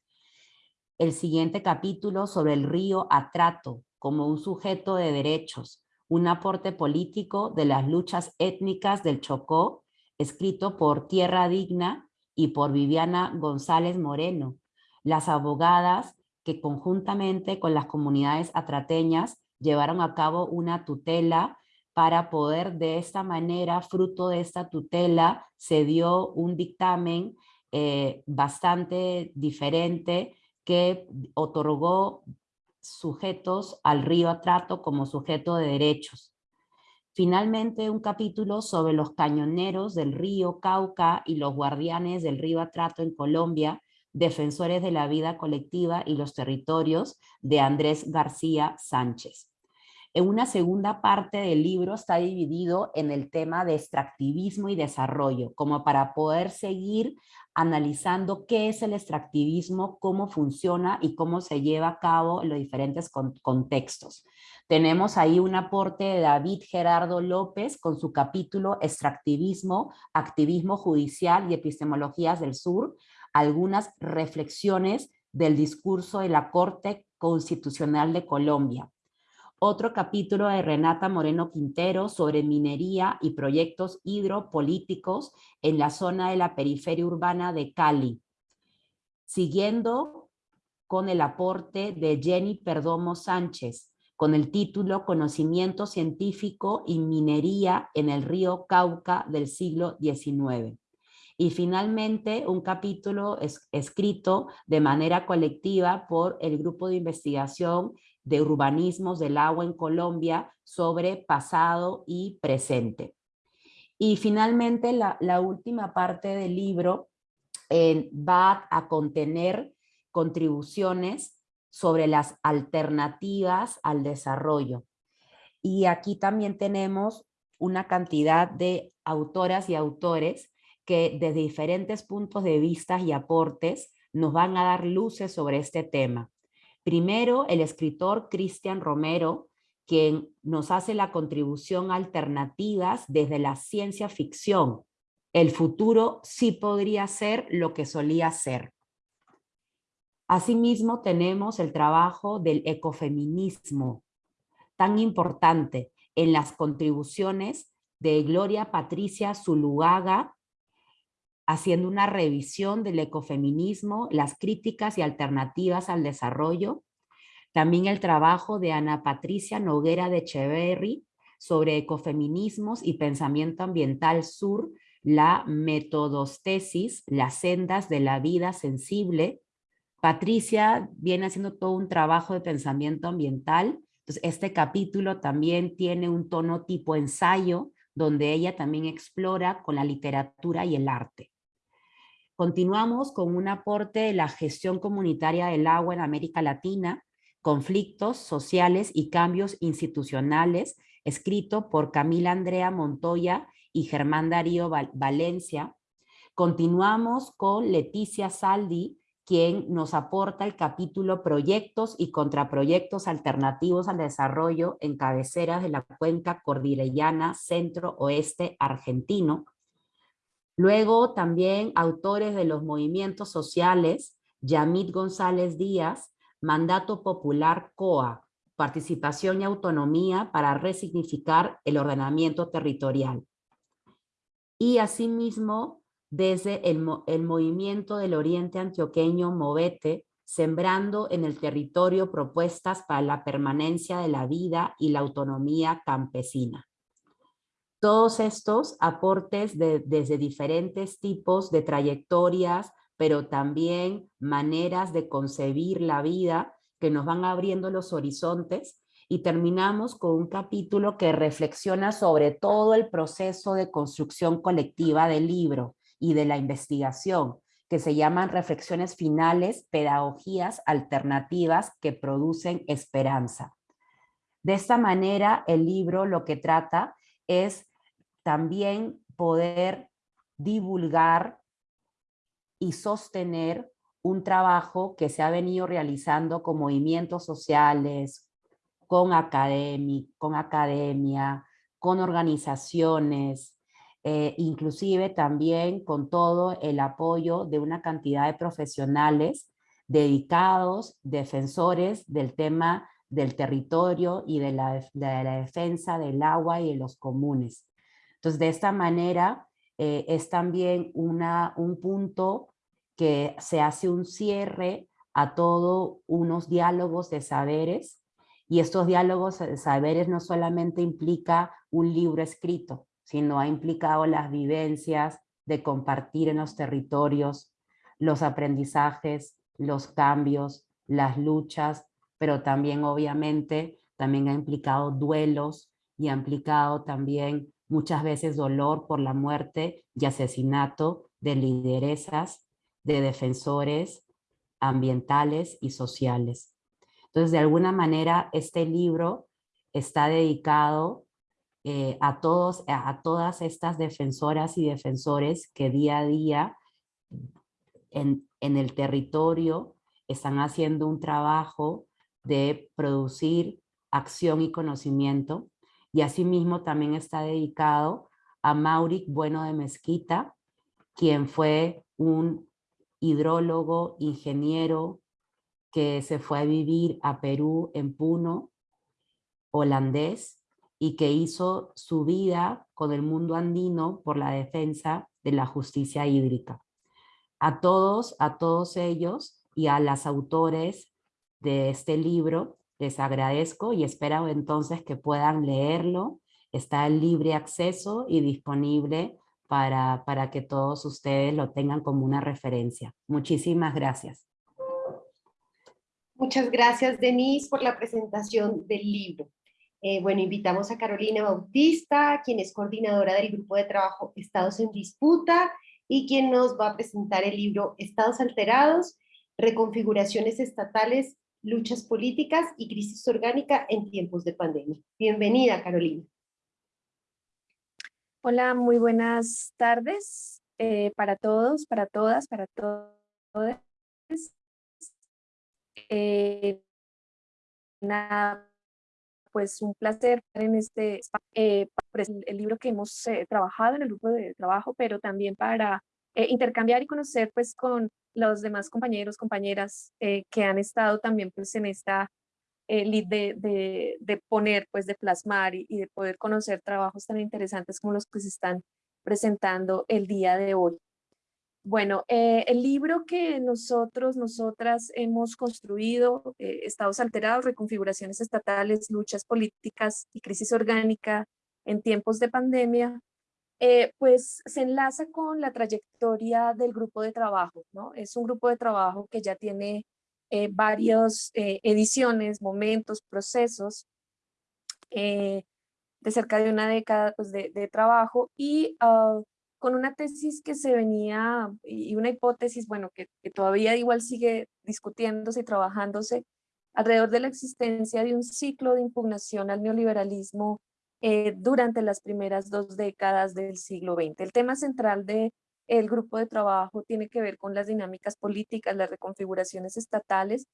El siguiente capítulo sobre el río Atrato como un sujeto de derechos, un aporte político de las luchas étnicas del Chocó, escrito por Tierra Digna y por Viviana González Moreno, las abogadas que conjuntamente con las comunidades atrateñas llevaron a cabo una tutela para poder de esta manera, fruto de esta tutela, se dio un dictamen eh, bastante diferente que otorgó sujetos al río Atrato como sujeto de derechos. Finalmente, un capítulo sobre los cañoneros del río Cauca y los guardianes del río Atrato en Colombia, defensores de la vida colectiva y los territorios, de Andrés García Sánchez. En una segunda parte del libro está dividido en el tema de extractivismo y desarrollo, como para poder seguir analizando qué es el extractivismo, cómo funciona y cómo se lleva a cabo en los diferentes contextos. Tenemos ahí un aporte de David Gerardo López con su capítulo Extractivismo, Activismo Judicial y Epistemologías del Sur, algunas reflexiones del discurso de la Corte Constitucional de Colombia. Otro capítulo de Renata Moreno Quintero sobre minería y proyectos hidropolíticos en la zona de la periferia urbana de Cali. Siguiendo con el aporte de Jenny Perdomo Sánchez, con el título Conocimiento científico y minería en el río Cauca del siglo XIX. Y finalmente un capítulo escrito de manera colectiva por el grupo de investigación de urbanismos del agua en Colombia sobre pasado y presente. Y finalmente la, última parte del libro eh, va a contener contribuciones sobre las alternativas al desarrollo. Y aquí también tenemos una cantidad de autoras y autores que desde diferentes puntos de vista y aportes nos van a dar luces sobre este tema. Primero, el escritor Cristian Romero, quien nos hace la contribución alternativas desde la ciencia ficción. El futuro sí podría ser lo que solía ser. Asimismo, tenemos el trabajo del ecofeminismo, tan importante en las contribuciones de Gloria Patricia Zuluaga, haciendo una revisión del ecofeminismo, las críticas y alternativas al desarrollo. También el trabajo de Ana Patricia Noguera de Echeverry sobre ecofeminismos y pensamiento ambiental sur, la metodostesis, las sendas de la vida sensible, Patricia viene haciendo todo un trabajo de pensamiento ambiental. Entonces, este capítulo también tiene un tono tipo ensayo, donde ella también explora con la literatura y el arte. Continuamos con un aporte de la gestión comunitaria del agua en América Latina, conflictos sociales y cambios institucionales, escrito por Camila Andrea Montoya y Germán Darío Valencia. Continuamos con Leticia Saldi, quien nos aporta el capítulo Proyectos y Contraproyectos Alternativos al Desarrollo en cabeceras de la cuenca cordillerana centro-oeste argentino. Luego también autores de los movimientos sociales, Yamit González Díaz, Mandato Popular COA, Participación y Autonomía para resignificar el ordenamiento territorial. Y asimismo, desde el, movimiento del Oriente Antioqueño Movete, sembrando en el territorio propuestas para la permanencia de la vida y la autonomía campesina. Todos estos aportes desde diferentes tipos de trayectorias, pero también maneras de concebir la vida que nos van abriendo los horizontes y terminamos con un capítulo que reflexiona sobre todo el proceso de construcción colectiva del libro, y de la investigación, que se llaman reflexiones finales, pedagogías alternativas que producen esperanza. De esta manera, el libro lo que trata es también poder divulgar y sostener un trabajo que se ha venido realizando con movimientos sociales, con, con academia, con organizaciones, eh, inclusive también con todo el apoyo de una cantidad de profesionales dedicados, defensores del tema del territorio y de la, defensa del agua y de los comunes. Entonces, de esta manera, eh, es también una, un punto que se hace un cierre a todos unos diálogos de saberes, y estos diálogos de saberes no solamente implica un libro escrito, sino ha implicado las vivencias de compartir en los territorios, los aprendizajes, los cambios, las luchas, pero también obviamente también ha implicado duelos y ha implicado también muchas veces dolor por la muerte y asesinato de lideresas, de defensores ambientales y sociales. Entonces, de alguna manera, este libro está dedicado eh, a, todos, todas estas defensoras y defensores que día a día en, en el territorio están haciendo un trabajo de producir acción y conocimiento y asimismo también está dedicado a Mauric Bueno de Mezquita, quien fue un hidrólogo, ingeniero, que se fue a vivir a Perú en Puno, holandés, y que hizo su vida con el mundo andino por la defensa de la justicia hídrica. A todos, a todos ellos y a las autores de este libro, les agradezco y espero entonces que puedan leerlo Está en libre acceso y disponible para, para que todos ustedes lo tengan como una referencia. Muchísimas gracias. Muchas gracias, Denise, por la presentación del libro. Eh, bueno, invitamos a Carolina Bautista, quien es coordinadora del grupo de trabajo Estados en Disputa y quien nos va a presentar el libro Estados Alterados, Reconfiguraciones Estatales, Luchas Políticas y Crisis Orgánica en Tiempos de Pandemia. Bienvenida, Carolina. Hola, muy buenas tardes eh, para todos, para todas, para todos. Eh, pues un placer en este eh, el libro que hemos eh, trabajado en el grupo de trabajo, pero también para intercambiar y conocer pues con los demás compañeros, compañeras que han estado también pues en esta de, de, poner, pues de plasmar y, de poder conocer trabajos tan interesantes como los que se están presentando el día de hoy. Bueno, eh, el libro que nosotros, nosotras hemos construido, eh, Estados Alterados, Reconfiguraciones Estatales, Luchas Políticas y Crisis Orgánica en tiempos de pandemia, eh, pues se enlaza con la trayectoria del grupo de trabajo, ¿no? Es un grupo de trabajo que ya tiene eh, varias eh, ediciones, momentos, procesos de cerca de una década pues, de, trabajo y ah, con una tesis que se venía y una hipótesis, bueno, que todavía igual sigue discutiéndose y trabajándose alrededor de la existencia de un ciclo de impugnación al neoliberalismo durante las primeras dos décadas del siglo XX. El tema central de el grupo de trabajo tiene que ver con las dinámicas políticas, las reconfiguraciones estatales,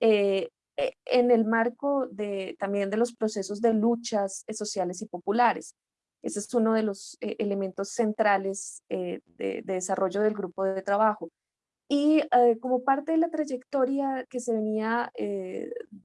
eh, eh, en el marco de, también de los procesos de luchas eh, sociales y populares. Ese es uno de los elementos centrales de, desarrollo del grupo de trabajo. Y como parte de la trayectoria que se venía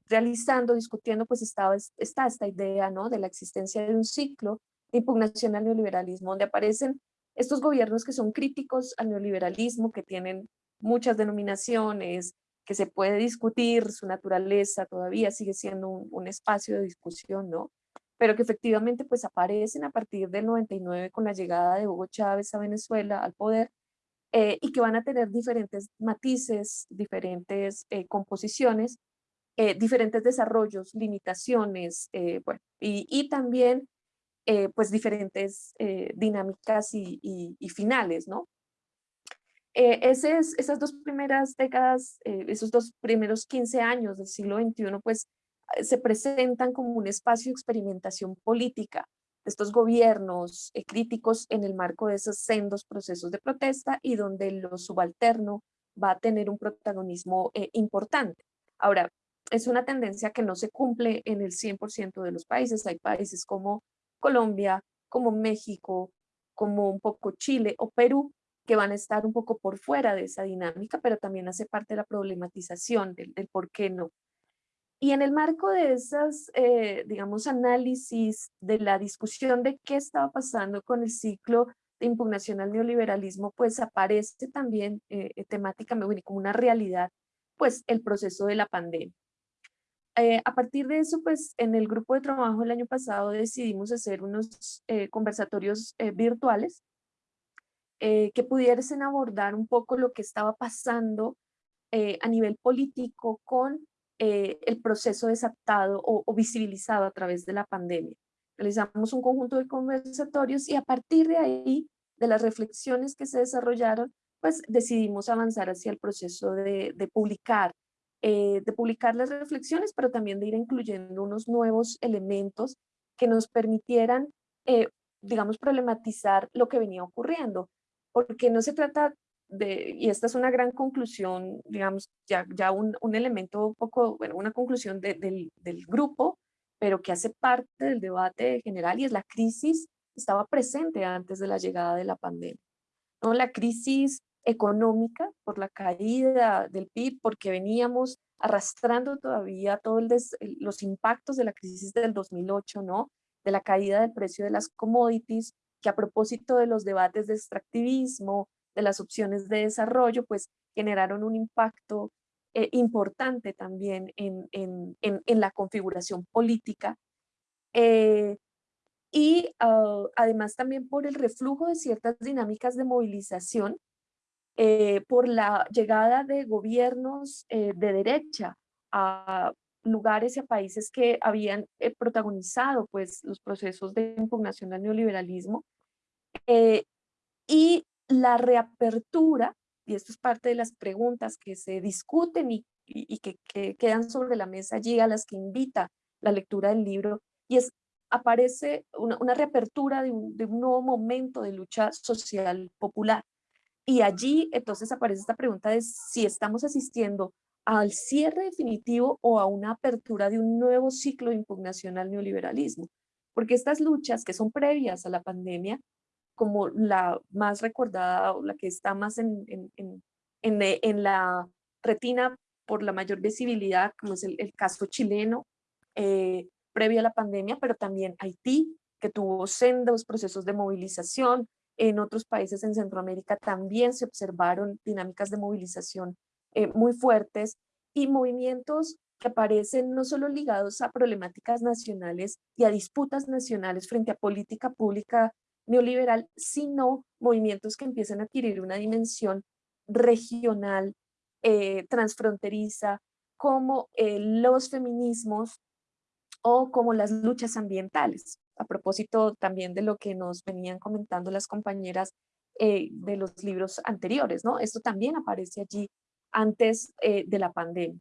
realizando, discutiendo, pues estaba, está esta idea ¿no? de la existencia de un ciclo de impugnación al neoliberalismo, donde aparecen estos gobiernos que son críticos al neoliberalismo, que tienen muchas denominaciones, que se puede discutir su naturaleza, todavía sigue siendo un, espacio de discusión, ¿no? Pero que efectivamente pues aparecen a partir del 99 con la llegada de Hugo Chávez a Venezuela al poder eh, y que van a tener diferentes matices, diferentes eh, composiciones, eh, diferentes desarrollos, limitaciones, bueno, y, y también eh, pues diferentes eh, dinámicas y, finales, ¿no? Eh, esas dos primeras décadas, esos dos primeros 15 años del siglo XXI, pues se presentan como un espacio de experimentación política estos gobiernos críticos en el marco de esos sendos procesos de protesta y donde lo subalterno va a tener un protagonismo importante. Ahora, es una tendencia que no se cumple en el 100% de los países. Hay países como Colombia, como México, como un poco Chile o Perú, que van a estar un poco por fuera de esa dinámica, pero también hace parte de la problematización del, por qué no. Y en el marco de esas, eh, digamos, análisis de la discusión de qué estaba pasando con el ciclo de impugnación al neoliberalismo, pues aparece también eh, temáticamente como una realidad, pues el proceso de la pandemia. Eh, a partir de eso, pues en el grupo de trabajo el año pasado decidimos hacer unos eh, conversatorios eh, virtuales que pudiesen abordar un poco lo que estaba pasando a nivel político con el proceso desatado o, o, visibilizado a través de la pandemia. Realizamos un conjunto de conversatorios y a partir de ahí, de las reflexiones que se desarrollaron, pues decidimos avanzar hacia el proceso de, de publicar eh, de publicar las reflexiones, pero también de ir incluyendo unos nuevos elementos que nos permitieran, eh, digamos, problematizar lo que venía ocurriendo. Porque no se trata y esta es una gran conclusión, digamos, ya, ya un, un elemento un poco, bueno, una conclusión del, del grupo, pero que hace parte del debate general y es la crisis estaba presente antes de la llegada de la pandemia. ¿no? La crisis económica por la caída del PIB, porque veníamos arrastrando todavía todos los impactos de la crisis del 2008, ¿no? de la caída del precio de las commodities, que a propósito de los debates de extractivismo, de las opciones de desarrollo, pues generaron un impacto eh, importante también en, en, en, la configuración política. Eh, y ah, además también por el reflujo de ciertas dinámicas de movilización, eh, por la llegada de gobiernos de derecha a lugares y a países que habían protagonizado pues, los procesos de impugnación al neoliberalismo, y la reapertura y esto es parte de las preguntas que se discuten y, que, quedan sobre la mesa allí, a las que invita la lectura del libro, y es, aparece una, reapertura de un, de un, nuevo momento de lucha social popular. Y allí entonces aparece esta pregunta de si estamos asistiendo al cierre definitivo o a una apertura de un nuevo ciclo de impugnación al neoliberalismo. Porque estas luchas que son previas a la pandemia como la más recordada o la que está más en, en, en, en la retina por la mayor visibilidad, como es el, el caso chileno, eh, previo a la pandemia, pero también Haití, que tuvo sendos procesos de movilización. En otros países en Centroamérica también se observaron dinámicas de movilización eh, muy fuertes y movimientos que aparecen no solo ligados a problemáticas nacionales y a disputas nacionales frente a política pública neoliberal, sino movimientos que empiezan a adquirir una dimensión regional, eh, transfronteriza, como eh, los feminismos o como las luchas ambientales. A propósito también de lo que nos venían comentando las compañeras eh, de los libros anteriores, ¿no? Esto también aparece allí antes de la pandemia.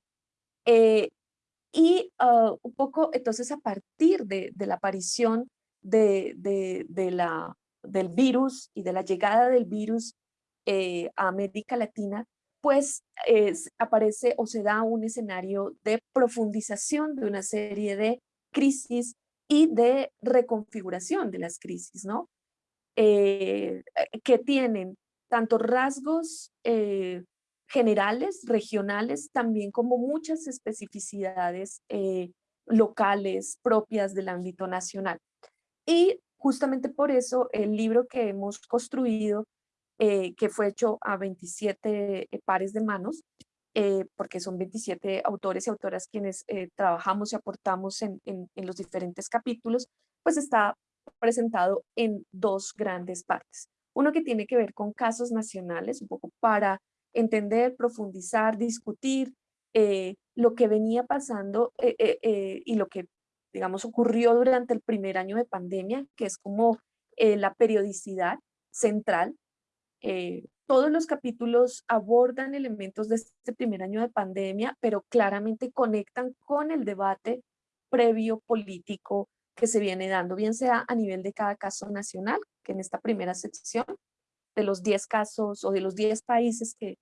y ah, un poco, entonces, a partir de la aparición de, la, del virus y de la llegada del virus eh, a América Latina, pues aparece o se da un escenario de profundización de una serie de crisis y de reconfiguración de las crisis, ¿no? Eh, que tienen tanto rasgos eh, generales, regionales, también como muchas especificidades locales propias del ámbito nacional. Y justamente por eso el libro que hemos construido, eh, que fue hecho a 27 eh, pares de manos, eh, porque son 27 autores y autoras quienes trabajamos y aportamos en, en, los diferentes capítulos, pues está presentado en dos grandes partes. Uno que tiene que ver con casos nacionales, un poco para entender, profundizar, discutir lo que venía pasando y lo que digamos, ocurrió durante el primer año de pandemia, que es como eh, la periodicidad central. Eh, todos los capítulos abordan elementos de este primer año de pandemia, pero claramente conectan con el debate previo político que se viene dando, bien sea a nivel de cada caso nacional, que en esta primera sección, de los 10 casos o de los 10 países que,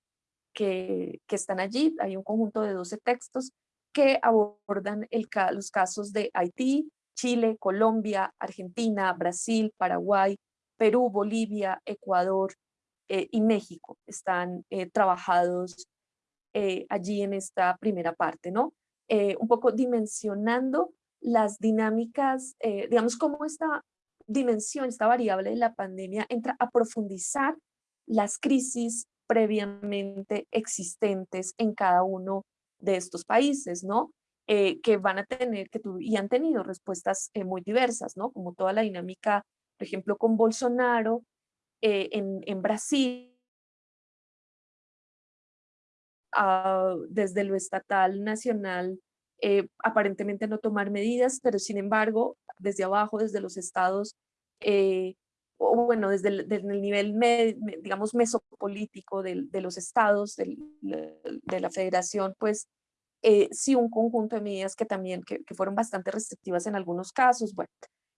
que, que están allí, hay un conjunto de 12 textos, que abordan los casos de Haití, Chile, Colombia, Argentina, Brasil, Paraguay, Perú, Bolivia, Ecuador eh, y México. Están eh, trabajados eh, allí en esta primera parte, ¿no? un poco dimensionando las dinámicas, digamos, cómo esta dimensión, esta variable de la pandemia entra a profundizar las crisis previamente existentes en cada uno de estos países, ¿no? Eh, que van a tener, que y han tenido respuestas eh, muy diversas, ¿no? Como toda la dinámica, por ejemplo, con Bolsonaro eh, en, en, Brasil, ah, desde lo estatal, nacional, aparentemente no tomar medidas, pero sin embargo, desde abajo, desde los estados, o bueno, desde el, el nivel, digamos, mesopolítico de, de los estados, de la federación, pues eh, sí un conjunto de medidas que también que, fueron bastante restrictivas en algunos casos, bueno,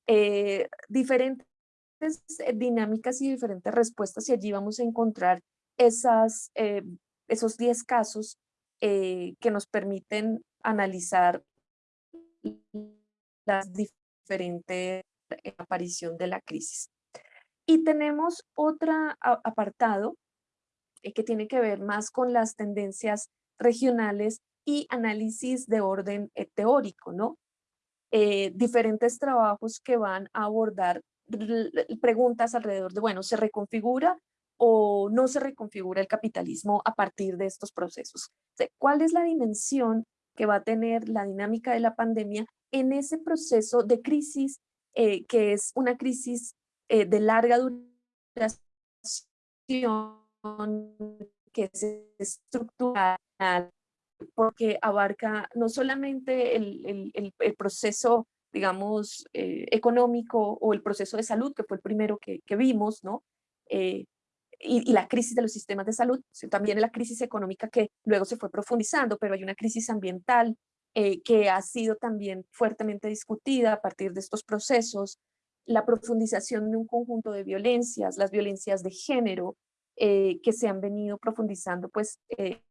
eh, diferentes dinámicas y diferentes respuestas y allí vamos a encontrar esas, esos 10 casos que nos permiten analizar las diferentes aparición de la crisis. Y tenemos otro apartado eh, que tiene que ver más con las tendencias regionales y análisis de orden eh, teórico, ¿no? Eh, diferentes trabajos que van a abordar preguntas alrededor de, bueno, ¿se reconfigura o no se reconfigura el capitalismo a partir de estos procesos? ¿Cuál es la dimensión que va a tener la dinámica de la pandemia en ese proceso de crisis que es una crisis eh, de larga duración, que es estructural, porque abarca no solamente el, el, el proceso, digamos, eh, económico o el proceso de salud, que fue el primero que, que vimos, ¿no? y, y, la crisis de los sistemas de salud, también la crisis económica que luego se fue profundizando, pero hay una crisis ambiental, eh, que ha sido también fuertemente discutida a partir de estos procesos, la profundización de un conjunto de violencias, las violencias de género, eh, que se han venido profundizando pues eh,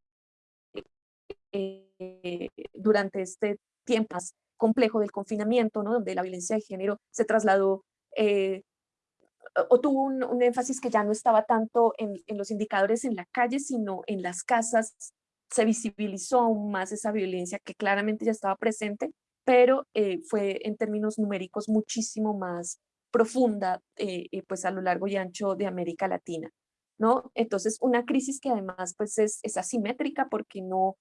durante este tiempo más complejo del confinamiento, ¿no? donde la violencia de género se trasladó o tuvo un, énfasis que ya no estaba tanto en, los indicadores en la calle, sino en las casas se visibilizó aún más esa violencia que claramente ya estaba presente, pero eh, fue en términos numéricos muchísimo más profunda eh, eh, pues a lo largo y ancho de América Latina. ¿no? Entonces una crisis que además pues es, es asimétrica porque no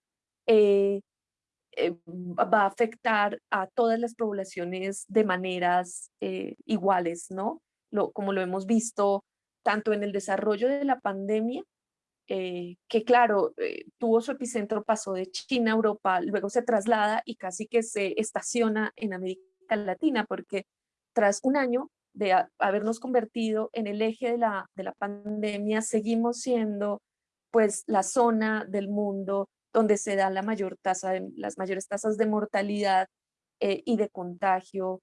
va a afectar a todas las poblaciones de maneras iguales, ¿no? Lo, como lo hemos visto tanto en el desarrollo de la pandemia eh, que claro, eh, tuvo su epicentro, pasó de China a Europa, luego se traslada y casi que se estaciona en América Latina, porque tras un año de habernos convertido en el eje de la, de la pandemia, seguimos siendo pues la zona del mundo donde se da la mayor tasa de, las mayores tasas de mortalidad eh, y de contagio,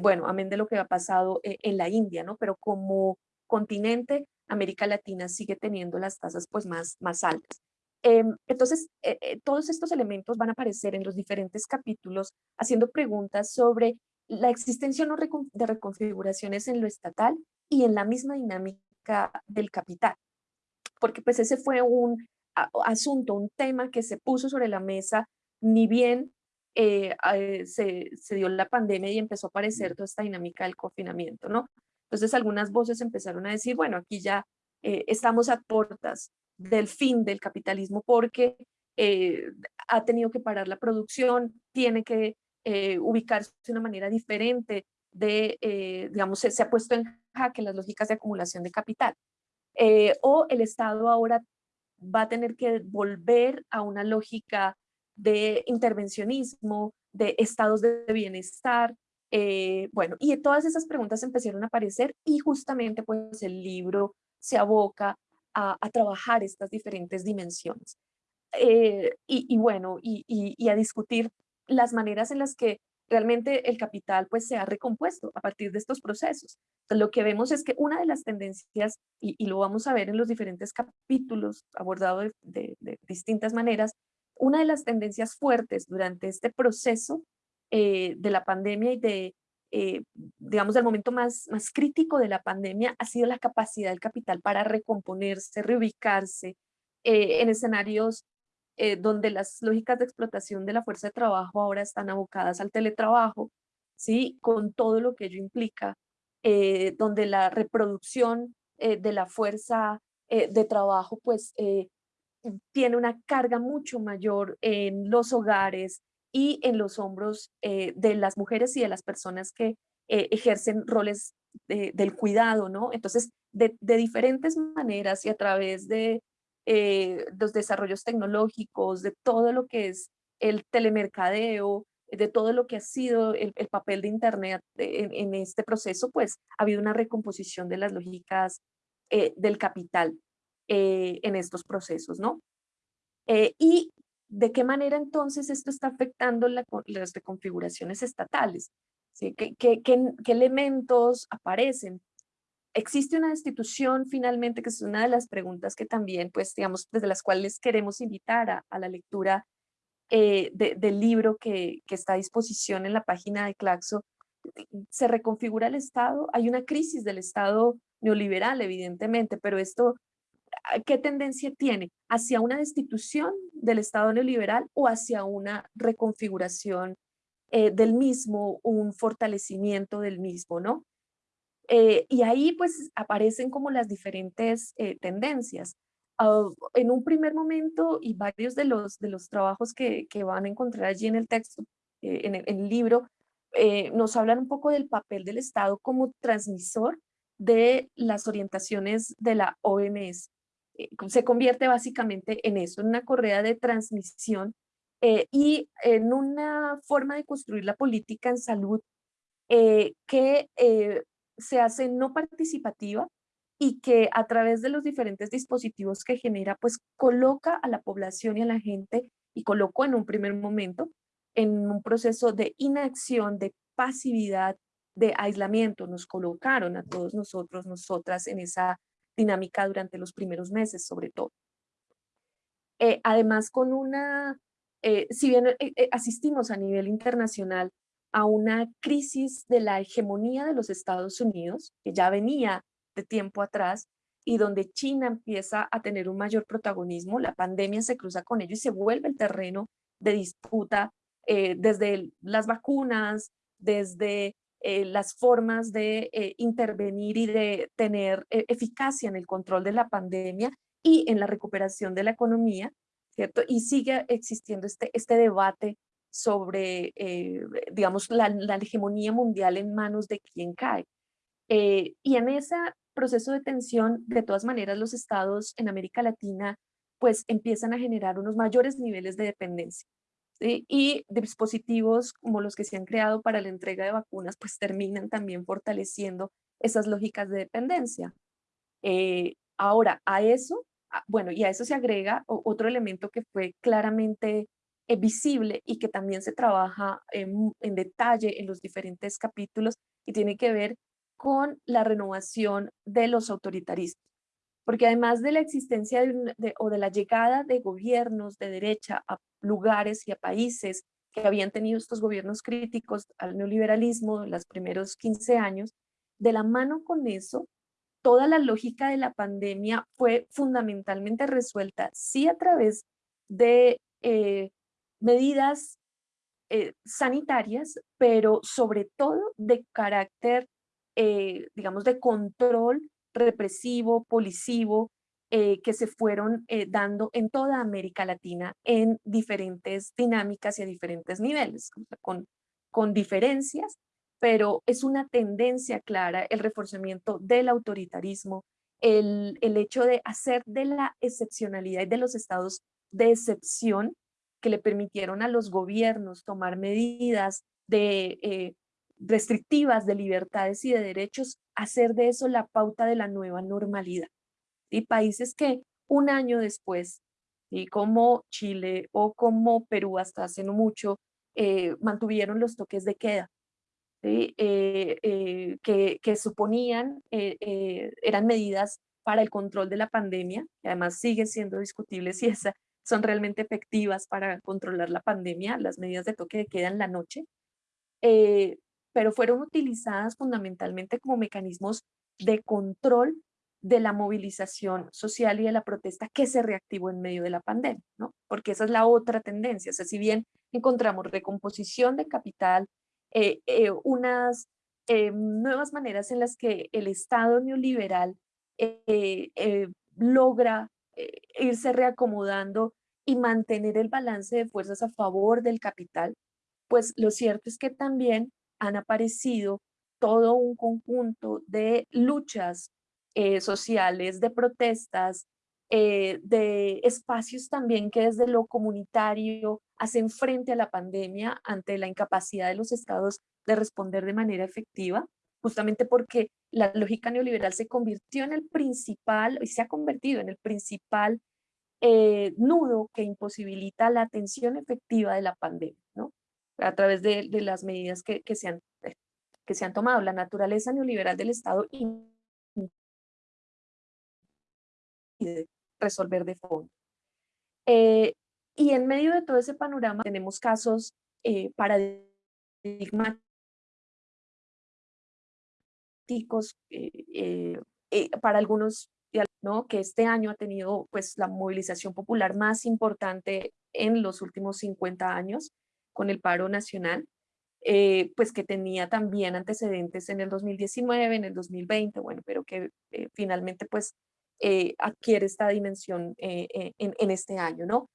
bueno, amén de lo que ha pasado en la India, ¿no? Pero como continente América Latina sigue teniendo las tasas pues más, más altas. Em, entonces, eh, eh, todos estos elementos van a aparecer en los diferentes capítulos haciendo preguntas sobre la existencia no de reconfiguraciones en lo estatal y en la misma dinámica del capital. Porque pues ese fue un asunto, un tema que se puso sobre la mesa, ni bien eh, se, se, dio la pandemia y empezó a aparecer toda esta dinámica del confinamiento, ¿no? Entonces algunas voces empezaron a decir, bueno, aquí ya eh, estamos a puertas del fin del capitalismo porque eh, ha tenido que parar la producción, tiene que eh, ubicarse de una manera diferente de, digamos, se, se, ha puesto en jaque las lógicas de acumulación de capital. o el Estado ahora va a tener que volver a una lógica de intervencionismo, de estados de bienestar, eh, bueno, y todas esas preguntas empezaron a aparecer y justamente pues el libro se aboca a, trabajar estas diferentes dimensiones. Eh, y, bueno, y, a discutir las maneras en las que realmente el capital pues se ha recompuesto a partir de estos procesos. lo que vemos es que una de las tendencias, y, lo vamos a ver en los diferentes capítulos abordado de distintas maneras, una de las tendencias fuertes durante este proceso eh, de la pandemia y de, eh, digamos, del momento más, más crítico de la pandemia ha sido la capacidad del capital para recomponerse, reubicarse eh, en escenarios donde las lógicas de explotación de la fuerza de trabajo ahora están abocadas al teletrabajo, ¿sí? con todo lo que ello implica, donde la reproducción de la fuerza de trabajo pues tiene una carga mucho mayor en los hogares, y en los hombros eh, de las mujeres y de las personas que eh, ejercen roles del cuidado, ¿no? Entonces, de, diferentes maneras y a través de eh, los desarrollos tecnológicos, de todo lo que es el telemercadeo, de todo lo que ha sido el, papel de Internet en, este proceso, pues ha habido una recomposición de las lógicas del capital en estos procesos, ¿no? y ¿de qué manera entonces esto está afectando las reconfiguraciones estatales? ¿Qué, elementos aparecen? ¿Existe una institución finalmente, que es una de las preguntas que también, pues, digamos, desde las cuales queremos invitar a, la lectura eh, del libro que, está a disposición en la página de Claxo, se reconfigura el Estado, hay una crisis del Estado neoliberal, evidentemente, pero esto, ¿qué tendencia tiene? ¿Hacia una destitución del Estado neoliberal o hacia una reconfiguración eh, del mismo, un fortalecimiento del mismo, ¿no? Eh, y ahí pues aparecen como las diferentes eh, tendencias. Ah, en un primer momento y varios de los, de los trabajos que, que van a encontrar allí en el texto, en el, en el libro, nos hablan un poco del papel del Estado como transmisor de las orientaciones de la OMS. Eh, se convierte básicamente en eso, en una correa de transmisión eh, y en una forma de construir la política en salud eh, que se hace no participativa y que a través de los diferentes dispositivos que genera, pues coloca a la población y a la gente, y colocó en un primer momento, en un proceso de inacción, de pasividad, de aislamiento. Nos colocaron a todos nosotros, nosotras, en esa dinámica durante los primeros meses, sobre todo. Eh, además, con una, eh, si bien eh, asistimos a nivel internacional a una crisis de la hegemonía de los Estados Unidos, que ya venía de tiempo atrás, y donde China empieza a tener un mayor protagonismo, la pandemia se cruza con ello y se vuelve el terreno de disputa desde las vacunas, desde eh, las formas de eh, intervenir y de tener eh, eficacia en el control de la pandemia y en la recuperación de la economía, ¿cierto? Y sigue existiendo este, este debate sobre, digamos, la, la, hegemonía mundial en manos de quién cae. y en ese proceso de tensión, de todas maneras, los estados en América Latina pues empiezan a generar unos mayores niveles de dependencia y dispositivos como los que se han creado para la entrega de vacunas, pues terminan también fortaleciendo esas lógicas de dependencia. Eh, ahora, a eso, bueno, y a eso se agrega otro elemento que fue claramente eh, visible y que también se trabaja en, detalle en los diferentes capítulos y tiene que ver con la renovación de los autoritarismos. Porque además de la existencia o de la llegada de gobiernos de derecha a lugares y a países que habían tenido estos gobiernos críticos al neoliberalismo en los primeros 15 años, de la mano con eso, toda la lógica de la pandemia fue fundamentalmente resuelta, sí a través de eh, medidas eh, sanitarias, pero sobre todo de carácter, eh, digamos, de control represivo, policivo, eh, que se fueron eh, dando en toda América Latina en diferentes dinámicas y a diferentes niveles, con, con diferencias, pero es una tendencia clara el reforzamiento del autoritarismo, el, el hecho de hacer de la excepcionalidad y de los estados de excepción que le permitieron a los gobiernos tomar medidas de, eh, restrictivas de libertades y de derechos, hacer de eso la pauta de la nueva normalidad y países que un año después, y como Chile o como Perú hasta hace mucho, eh, mantuvieron los toques de queda, eh, eh, que, que, suponían, eran medidas para el control de la pandemia, y además sigue siendo discutible si esas son realmente efectivas para controlar la pandemia, las medidas de toque de queda en la noche, pero fueron utilizadas fundamentalmente como mecanismos de control de la movilización social y de la protesta que se reactivó en medio de la pandemia, ¿no? Porque esa es la otra tendencia, o sea, si bien encontramos recomposición de capital, eh, eh, unas eh, nuevas maneras en las que el Estado neoliberal logra irse reacomodando y mantener el balance de fuerzas a favor del capital, pues lo cierto es que también han aparecido todo un conjunto de luchas eh, sociales, de protestas, eh, de espacios también que desde lo comunitario hacen frente a la pandemia ante la incapacidad de los estados de responder de manera efectiva, justamente porque la lógica neoliberal se convirtió en el principal, y se ha convertido en el principal eh, nudo que imposibilita la atención efectiva de la pandemia, ¿no? A través de, las medidas que, se han, que se han tomado. La naturaleza neoliberal del Estado impide resolver de fondo. Eh, y en medio de todo ese panorama tenemos casos eh, paradigmáticos eh, para algunos ¿no? que este año ha tenido pues, la movilización popular más importante en los últimos 50 años con el paro nacional, eh, pues que tenía también antecedentes en el 2019, en el 2020, bueno, pero que eh, finalmente pues eh, adquiere esta dimensión en, en, este año, ¿no?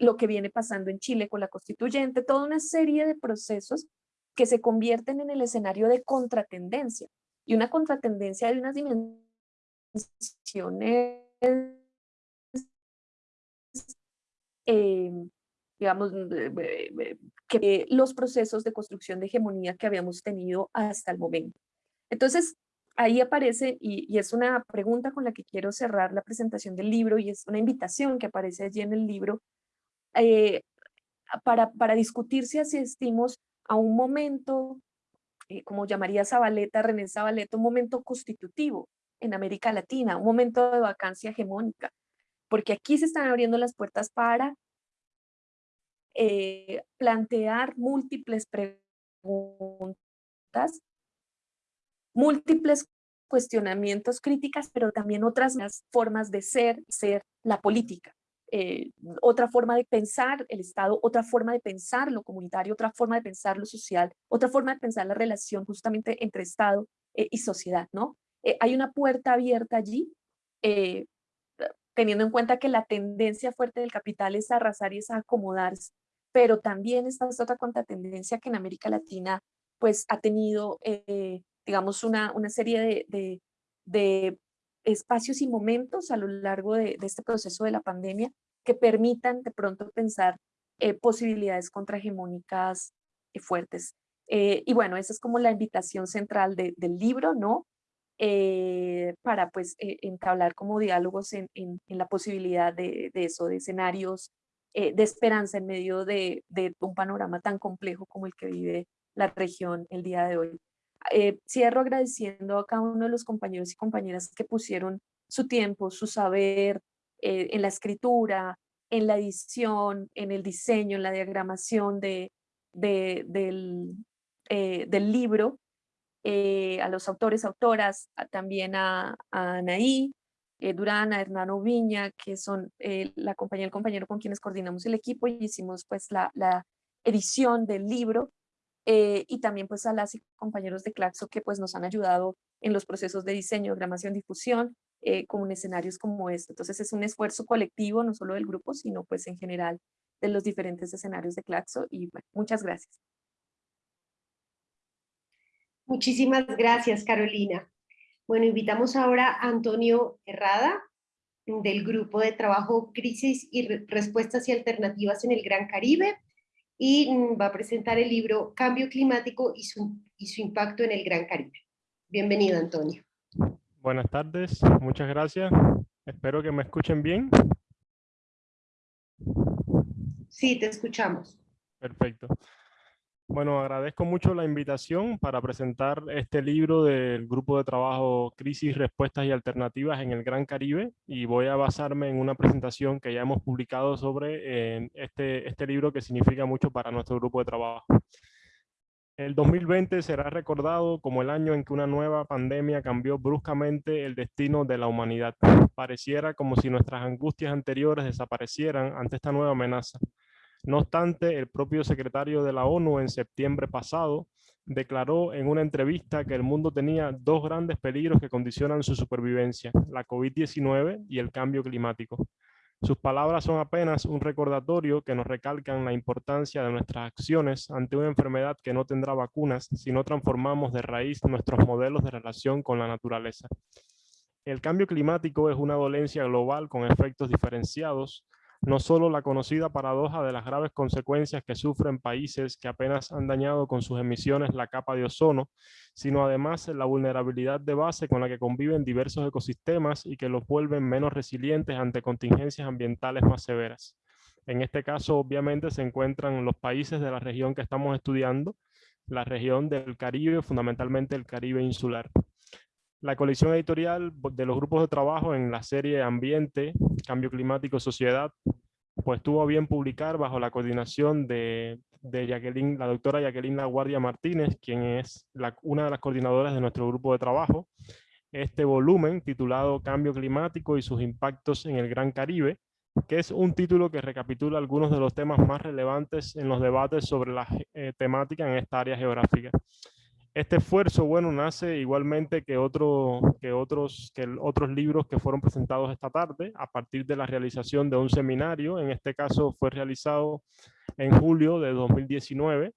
lo que viene pasando en Chile con la constituyente, toda una serie de procesos que se convierten en el escenario de contratendencia, y una contratendencia de unas dimensiones Em, digamos, que los procesos de construcción de hegemonía que habíamos tenido hasta el momento. Entonces, ahí aparece, y, es una pregunta con la que quiero cerrar la presentación del libro, y es una invitación que aparece allí en el libro, eh, para, para discutir si asistimos a un momento, eh, como llamaría Zabaleta, René Zabaleta, un momento constitutivo, en América Latina, un momento de vacancia hegemónica, porque aquí se están abriendo las puertas para eh, plantear múltiples preguntas, múltiples cuestionamientos, críticas, pero también otras formas de ser, ser la política. Eh, otra forma de pensar el Estado, otra forma de pensar lo comunitario, otra forma de pensar lo social, otra forma de pensar la relación justamente entre Estado eh, y sociedad, ¿no? Hay una puerta abierta allí, teniendo en cuenta que la tendencia fuerte del capital es arrasar y es acomodarse, pero también esta otra contratendencia que en América Latina pues ha tenido, eh, digamos, una, una serie de, de, espacios y momentos a lo largo de, este proceso de la pandemia que permitan de pronto pensar posibilidades contrahegemónicas fuertes. y bueno, esa es como la invitación central del libro, ¿no? Eh, para pues eh, entablar como diálogos en, en, la posibilidad de, eso, de escenarios eh, de esperanza en medio de, un panorama tan complejo como el que vive la región el día de hoy. cierro agradeciendo a cada uno de los compañeros y compañeras que pusieron su tiempo, su saber en la escritura, en la edición, en el diseño, en la diagramación de, del, del libro eh, a los autores, autoras, también a, Anaí, eh, Durán, a Hernano Viña, que son eh, la compañía el compañero con quienes coordinamos el equipo y hicimos pues la, edición del libro, y también pues a las compañeros de Claxo que pues nos han ayudado en los procesos de diseño, gramación, difusión, con escenarios como este. Entonces es un esfuerzo colectivo, no solo del grupo, sino pues en general de los diferentes escenarios de Claxo y muchas gracias. Muchísimas gracias, Carolina. Bueno, invitamos ahora a Antonio Herrada, del Grupo de Trabajo Crisis y Respuestas y Alternativas en el Gran Caribe, y mm, va a presentar el libro Cambio Climático y su, y su Impacto en el Gran Caribe. Bienvenido, Antonio. Buenas tardes, muchas gracias. Espero que me escuchen bien. Sí, te escuchamos. Perfecto. Bueno, agradezco mucho la invitación para presentar este libro del grupo de trabajo Crisis, Respuestas y Alternativas en el Gran Caribe y voy a basarme en una presentación que ya hemos publicado sobre este, este libro que significa mucho para nuestro grupo de trabajo. El 2020 será recordado como el año en que una nueva pandemia cambió bruscamente el destino de la humanidad. Pareciera como si nuestras angustias anteriores desaparecieran ante esta nueva amenaza. No obstante, el propio secretario de la ONU en septiembre pasado declaró en una entrevista que el mundo tenía dos grandes peligros que condicionan su supervivencia, la COVID-19 y el cambio climático. Sus palabras son apenas un recordatorio que nos recalcan la importancia de nuestras acciones ante una enfermedad que no tendrá vacunas si no transformamos de raíz nuestros modelos de relación con la naturaleza. El cambio climático es una dolencia global con efectos diferenciados no solo la conocida paradoja de las graves consecuencias que sufren países que apenas han dañado con sus emisiones la capa de ozono, sino además la vulnerabilidad de base con la que conviven diversos ecosistemas y que los vuelven menos resilientes ante contingencias ambientales más severas. En este caso, obviamente, se encuentran los países de la región que estamos estudiando, la región del Caribe, fundamentalmente el Caribe insular. La colección editorial de los grupos de trabajo en la serie Ambiente, Cambio Climático, Sociedad, pues tuvo bien publicar bajo la coordinación de, Jacqueline, la doctora Jacqueline La Guardia Martínez, quien es una de las coordinadoras de nuestro grupo de trabajo, este volumen titulado Cambio Climático y sus impactos en el Gran Caribe, que es un título que recapitula algunos de los temas más relevantes en los debates sobre la eh, temática en esta área geográfica. Este esfuerzo, bueno, nace igualmente que, otro, que, otros, que otros libros que fueron presentados esta tarde a partir de la realización de un seminario. En este caso fue realizado en julio de 2019.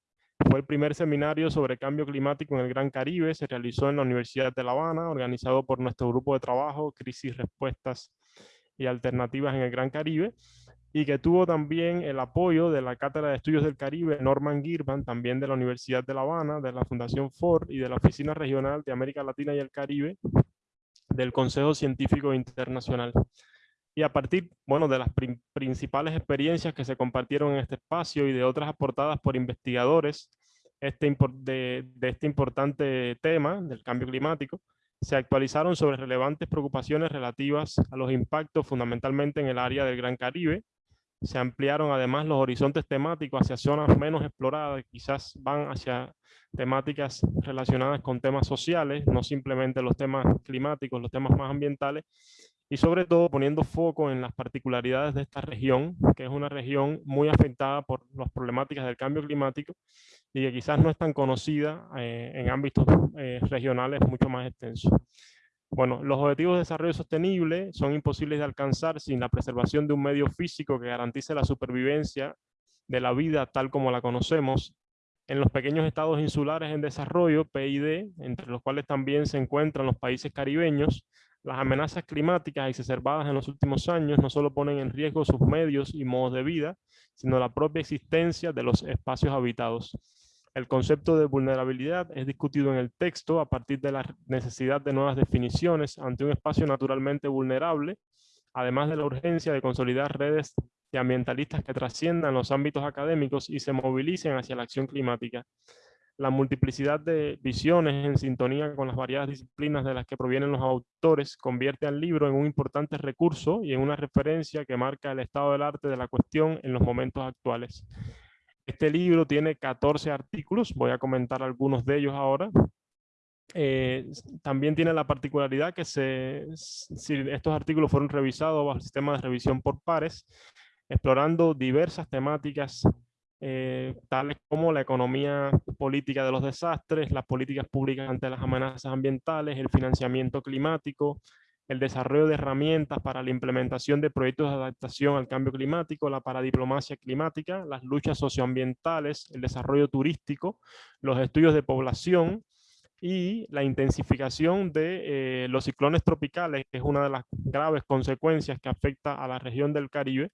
Fue el primer seminario sobre cambio climático en el Gran Caribe. Se realizó en la Universidad de La Habana, organizado por nuestro grupo de trabajo, Crisis, Respuestas y Alternativas en el Gran Caribe y que tuvo también el apoyo de la Cátedra de Estudios del Caribe Norman Girban, también de la Universidad de La Habana, de la Fundación Ford y de la Oficina Regional de América Latina y el Caribe del Consejo Científico Internacional. Y a partir bueno, de las principales experiencias que se compartieron en este espacio y de otras aportadas por investigadores este de, de este importante tema del cambio climático, se actualizaron sobre relevantes preocupaciones relativas a los impactos fundamentalmente en el área del Gran Caribe, se ampliaron además los horizontes temáticos hacia zonas menos exploradas, quizás van hacia temáticas relacionadas con temas sociales, no simplemente los temas climáticos, los temas más ambientales, y sobre todo poniendo foco en las particularidades de esta región, que es una región muy afectada por las problemáticas del cambio climático y que quizás no es tan conocida eh, en ámbitos eh, regionales mucho más extensos. Bueno, los objetivos de desarrollo sostenible son imposibles de alcanzar sin la preservación de un medio físico que garantice la supervivencia de la vida tal como la conocemos en los pequeños estados insulares en desarrollo, PID, entre los cuales también se encuentran los países caribeños, las amenazas climáticas exacerbadas en los últimos años no solo ponen en riesgo sus medios y modos de vida, sino la propia existencia de los espacios habitados. El concepto de vulnerabilidad es discutido en el texto a partir de la necesidad de nuevas definiciones ante un espacio naturalmente vulnerable, además de la urgencia de consolidar redes de ambientalistas que trasciendan los ámbitos académicos y se movilicen hacia la acción climática. La multiplicidad de visiones en sintonía con las variadas disciplinas de las que provienen los autores convierte al libro en un importante recurso y en una referencia que marca el estado del arte de la cuestión en los momentos actuales. Este libro tiene 14 artículos, voy a comentar algunos de ellos ahora. Eh, también tiene la particularidad que se, si estos artículos fueron revisados bajo el sistema de revisión por pares, explorando diversas temáticas eh, tales como la economía política de los desastres, las políticas públicas ante las amenazas ambientales, el financiamiento climático, el desarrollo de herramientas para la implementación de proyectos de adaptación al cambio climático, la paradiplomacia climática, las luchas socioambientales, el desarrollo turístico, los estudios de población y la intensificación de eh, los ciclones tropicales, que es una de las graves consecuencias que afecta a la región del Caribe.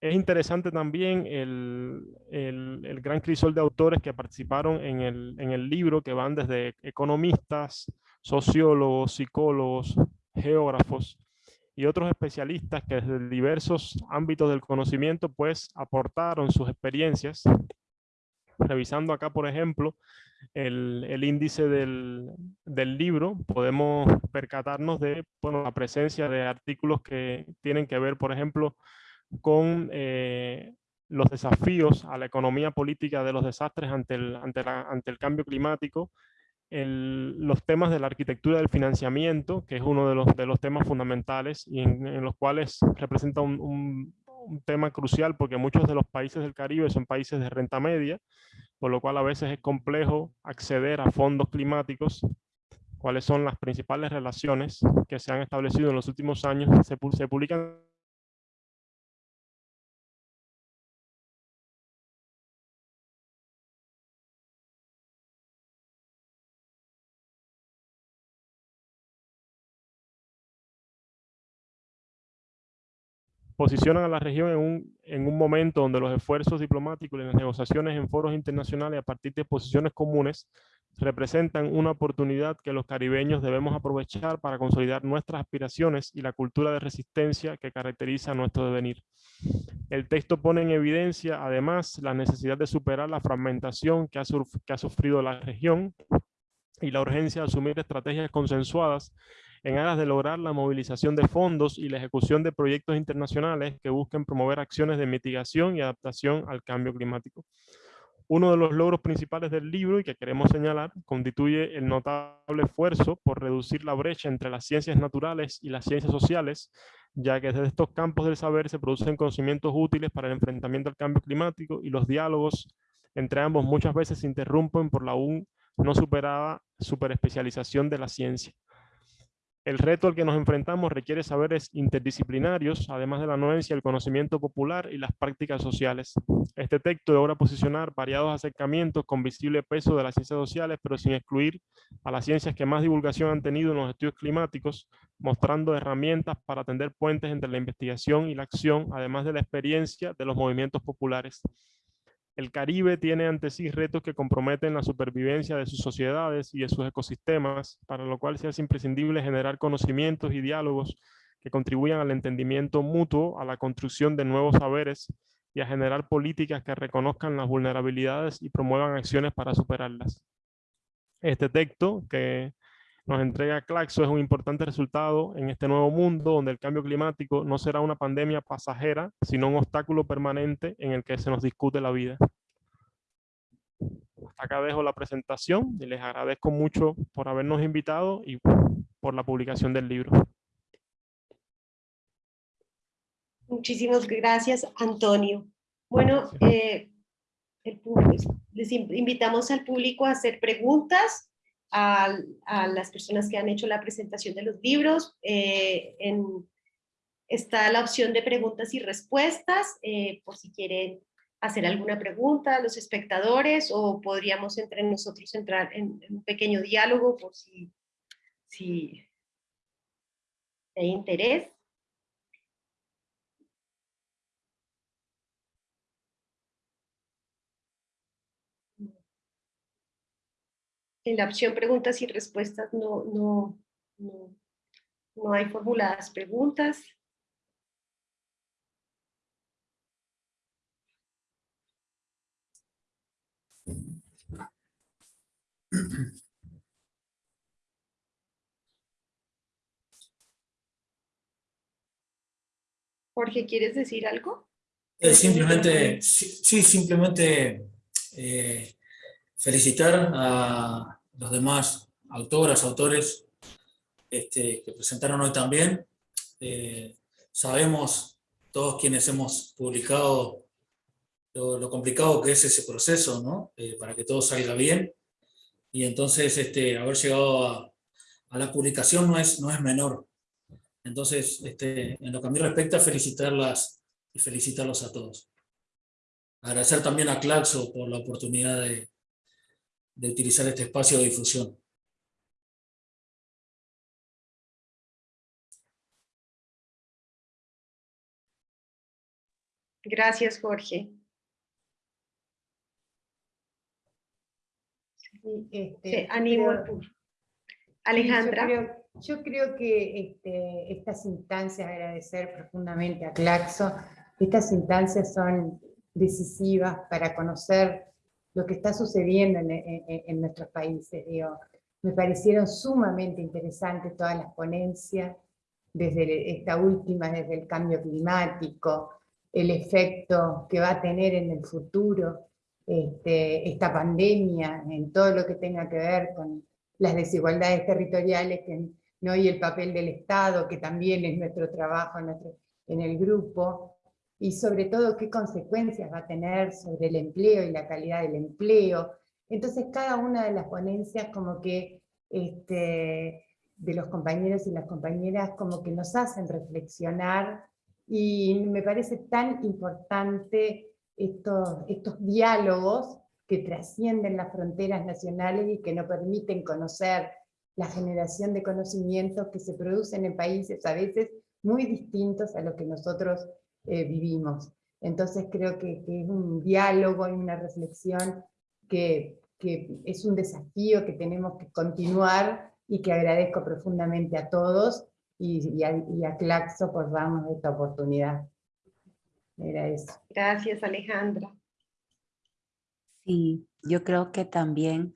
Es interesante también el, el, gran crisol de autores que participaron en el, en el libro, que van desde economistas, sociólogos, psicólogos, geógrafos y otros especialistas que desde diversos ámbitos del conocimiento pues aportaron sus experiencias. Revisando acá, por ejemplo, el, el índice del, del, libro, podemos percatarnos de bueno, la presencia de artículos que tienen que ver, por ejemplo, con eh, los desafíos a la economía política de los desastres ante el, ante, la, ante el cambio climático, los temas de la arquitectura del financiamiento, que es uno de los, de los temas fundamentales y en, los cuales representa un, un, tema crucial porque muchos de los países del Caribe son países de renta media, por lo cual a veces es complejo acceder a fondos climáticos. ¿Cuáles son las principales relaciones que se han establecido en los últimos años? Se, publican posicionan a la región en un, en un momento donde los esfuerzos diplomáticos y las negociaciones en foros internacionales a partir de posiciones comunes representan una oportunidad que los caribeños debemos aprovechar para consolidar nuestras aspiraciones y la cultura de resistencia que caracteriza nuestro devenir. El texto pone en evidencia, además, la necesidad de superar la fragmentación que ha, que ha sufrido la región y la urgencia de asumir estrategias consensuadas en aras de lograr la movilización de fondos y la ejecución de proyectos internacionales que busquen promover acciones de mitigación y adaptación al cambio climático. Uno de los logros principales del libro y que queremos señalar constituye el notable esfuerzo por reducir la brecha entre las ciencias naturales y las ciencias sociales, ya que desde estos campos del saber se producen conocimientos útiles para el enfrentamiento al cambio climático y los diálogos entre ambos muchas veces se interrumpen por la aún no superada superespecialización de la ciencia. El reto al que nos enfrentamos requiere saberes interdisciplinarios, además de la anuencia, el conocimiento popular y las prácticas sociales. Este texto logra posicionar variados acercamientos con visible peso de las ciencias sociales, pero sin excluir a las ciencias que más divulgación han tenido en los estudios climáticos, mostrando herramientas para tender puentes entre la investigación y la acción, además de la experiencia de los movimientos populares. El Caribe tiene ante sí retos que comprometen la supervivencia de sus sociedades y de sus ecosistemas, para lo cual se hace imprescindible generar conocimientos y diálogos que contribuyan al entendimiento mutuo, a la construcción de nuevos saberes y a generar políticas que reconozcan las vulnerabilidades y promuevan acciones para superarlas. Este texto que nos entrega Claxo es un importante resultado en este nuevo mundo donde el cambio climático no será una pandemia pasajera, sino un obstáculo permanente en el que se nos discute la vida. Hasta acá dejo la presentación y les agradezco mucho por habernos invitado y por la publicación del libro. Muchísimas gracias, Antonio. Bueno, eh, pues, les invitamos al público a hacer preguntas a, las personas que han hecho la presentación de los libros. Eh, está la opción de preguntas y respuestas, eh, por si quieren hacer alguna pregunta a los espectadores o podríamos entre nosotros entrar en, un pequeño diálogo por si, si hay interés. En la opción preguntas y respuestas no, no, no, no hay formuladas preguntas. Jorge, ¿quieres decir algo? Eh, simplemente, sí, simplemente eh, felicitar a los demás autoras, autores este, que presentaron hoy también. Eh, sabemos todos quienes hemos publicado lo, complicado que es ese proceso, ¿no? Eh, para que todo salga bien. Y entonces este, haber llegado a, la publicación no es, no es menor. Entonces, este, en lo que a mí respecta, felicitarlas y felicitarlos a todos. Agradecer también a Claxo por la oportunidad de, de utilizar este espacio de difusión. Gracias, Jorge. Este, animo Alejandra. yo, creo, que este, estas instancias, agradecer profundamente a Claxo, estas instancias son decisivas para conocer lo que está sucediendo en, nuestros países. Digo. Me parecieron sumamente interesantes todas las ponencias, desde esta última, desde el cambio climático, el efecto que va a tener en el futuro este, esta pandemia, en todo lo que tenga que ver con las desigualdades territoriales que, ¿no? y el papel del Estado, que también es nuestro trabajo en el grupo, y sobre todo qué consecuencias va a tener sobre el empleo y la calidad del empleo. Entonces cada una de las ponencias como que este, de los compañeros y las compañeras como que nos hacen reflexionar y me parece tan importante estos, estos diálogos que trascienden las fronteras nacionales y que nos permiten conocer la generación de conocimientos que se producen en países a veces muy distintos a los que nosotros eh, vivimos. Entonces creo que, es un diálogo y una reflexión que, es un desafío que tenemos que continuar y que agradezco profundamente a todos y, a, Claxo por darnos esta oportunidad. Era eso. Gracias Alejandra. Sí, yo creo que también,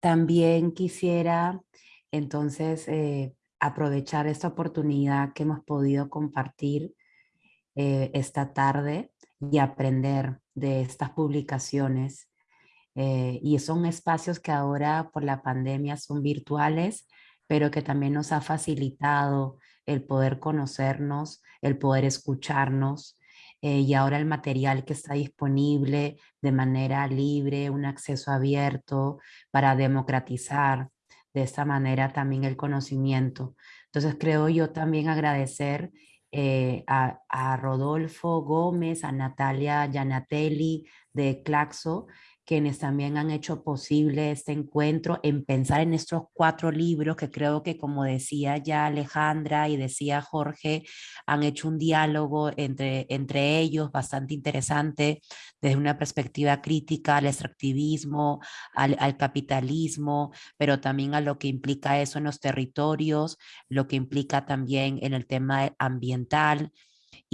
también quisiera entonces eh, aprovechar esta oportunidad que hemos podido compartir eh, esta tarde y aprender de estas publicaciones. Eh, y son espacios que ahora por la pandemia son virtuales, pero que también nos ha facilitado el poder conocernos, el poder escucharnos, eh, y ahora el material que está disponible de manera libre, un acceso abierto para democratizar de esta manera también el conocimiento. Entonces creo yo también agradecer eh, a, Rodolfo Gómez, a Natalia Gianatelli de Claxo, quienes también han hecho posible este encuentro en pensar en estos cuatro libros que creo que como decía ya Alejandra y decía Jorge, han hecho un diálogo entre, entre ellos bastante interesante desde una perspectiva crítica al extractivismo, al, al capitalismo, pero también a lo que implica eso en los territorios, lo que implica también en el tema ambiental,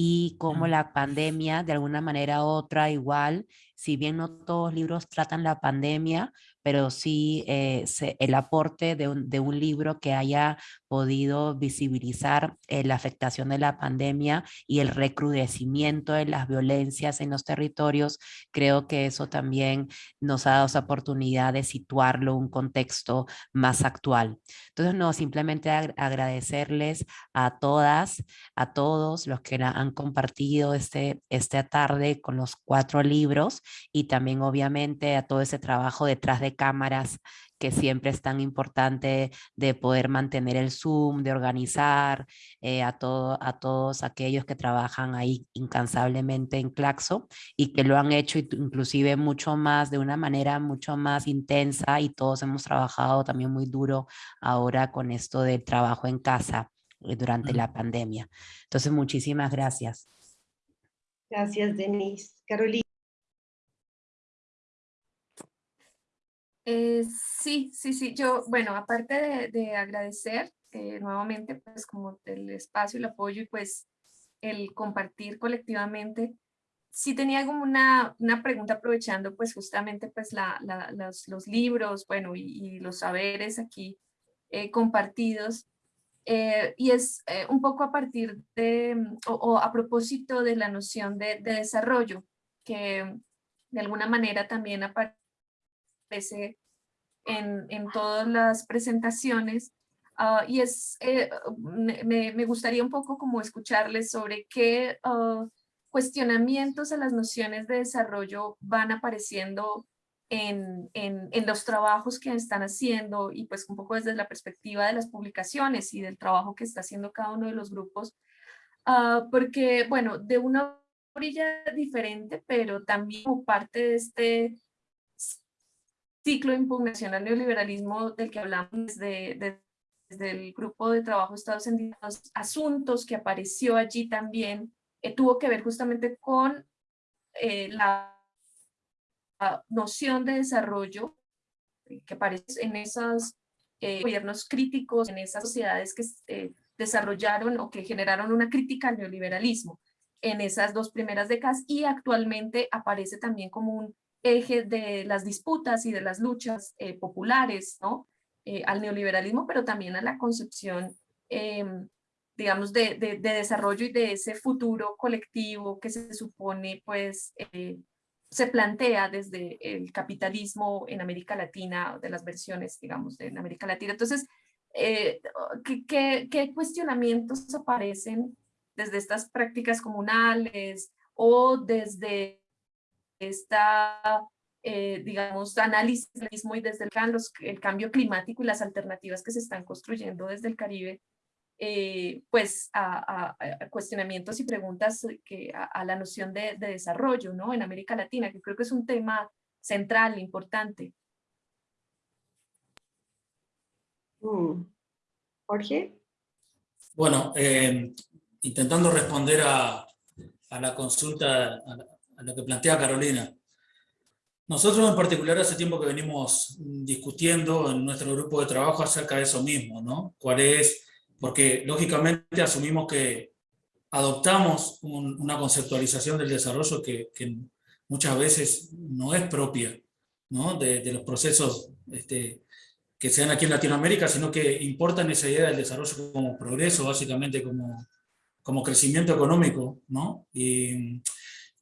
y cómo la pandemia de alguna manera u otra igual si bien no todos los libros tratan la pandemia, pero sí eh, el aporte de un, libro que haya podido visibilizar eh, la afectación de la pandemia y el recrudecimiento de las violencias en los territorios, creo que eso también nos ha dado esa oportunidad de situarlo en un contexto más actual. Entonces, no, simplemente agradecerles a todas, a todos los que han compartido este, esta tarde con los cuatro libros y también obviamente a todo ese trabajo detrás de cámaras que siempre es tan importante de poder mantener el Zoom, de organizar, eh, a, todo, a todos aquellos que trabajan ahí incansablemente en Claxo y que lo han hecho inclusive mucho más, de una manera mucho más intensa y todos hemos trabajado también muy duro ahora con esto del trabajo en casa eh, durante la pandemia. Entonces, muchísimas gracias. Gracias, Denise. Carolina. Eh, sí, sí, sí. Yo, bueno, aparte de, agradecer eh, nuevamente, pues como el espacio, el apoyo y pues el compartir colectivamente, sí tenía como una, una pregunta aprovechando pues justamente pues la, los, libros, bueno, y, los saberes aquí eh, compartidos. y es un poco a partir de, o, o, a propósito de la noción de, de desarrollo, que de alguna manera también aparece en, en todas las presentaciones. Ah, y es, eh, me, me, gustaría un poco como escucharles sobre qué ah, cuestionamientos a las nociones de desarrollo van apareciendo en, en, en, los trabajos que están haciendo y pues un poco desde la perspectiva de las publicaciones y del trabajo que está haciendo cada uno de los grupos, ah, porque bueno, de una orilla diferente, pero también como parte de este ciclo de impugnación al neoliberalismo del que hablamos desde, desde el grupo de trabajo Estados Unidos, asuntos que apareció allí también, eh, tuvo que ver justamente con eh, la, noción de desarrollo que aparece en esos eh, gobiernos críticos, en esas sociedades que desarrollaron o que generaron una crítica al neoliberalismo en esas dos primeras décadas y actualmente aparece también como un eje de las disputas y de las luchas eh, populares, ¿no? Eh, al neoliberalismo, pero también a la concepción, em, digamos, de, de, desarrollo y de ese futuro colectivo que se supone, pues, eh, se plantea desde el capitalismo en América Latina, de las versiones, digamos, de América Latina. Entonces, ¿qué, qué, qué cuestionamientos aparecen desde estas prácticas comunales o desde esta, eh, digamos, análisis y desde el, el, cambio climático y las alternativas que se están construyendo desde el Caribe, eh, pues a, cuestionamientos y preguntas que, a, la noción de, desarrollo ¿no? en América Latina, que creo que es un tema central, importante. Mm. Jorge. Bueno, eh, intentando responder a, a la consulta, a, lo que plantea Carolina. Nosotros en particular hace tiempo que venimos discutiendo en nuestro grupo de trabajo acerca de eso mismo, ¿no? ¿Cuál es? Porque lógicamente asumimos que adoptamos una conceptualización del desarrollo que, muchas veces no es propia ¿no? De, de, los procesos este, que se dan aquí en Latinoamérica, sino que importan esa idea del desarrollo como progreso, básicamente como, como crecimiento económico, ¿no? Y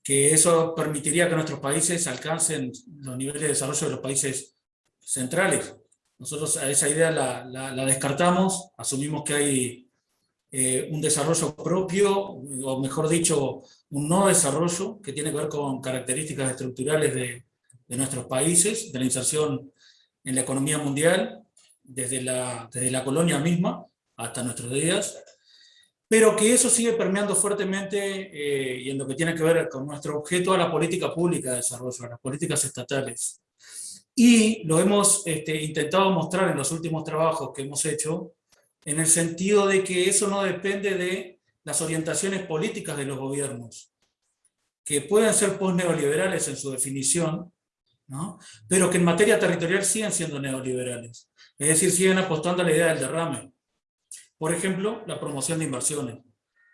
que eso permitiría que nuestros países alcancen los niveles de desarrollo de los países centrales. Nosotros a esa idea la, la, descartamos, asumimos que hay eh, un desarrollo propio, o mejor dicho, un no desarrollo que tiene que ver con características estructurales de, de nuestros países, de la inserción en la economía mundial, desde la, desde la colonia misma hasta nuestros días, pero que eso sigue permeando fuertemente eh, y en lo que tiene que ver con nuestro objeto a la política pública de desarrollo, a las políticas estatales. Y lo hemos este, intentado mostrar en los últimos trabajos que hemos hecho, en el sentido de que eso no depende de las orientaciones políticas de los gobiernos, que pueden ser post-neoliberales en su definición, pero que en materia territorial siguen siendo neoliberales. Es decir, siguen apostando a la idea del derrame. Por ejemplo, la promoción de inversiones,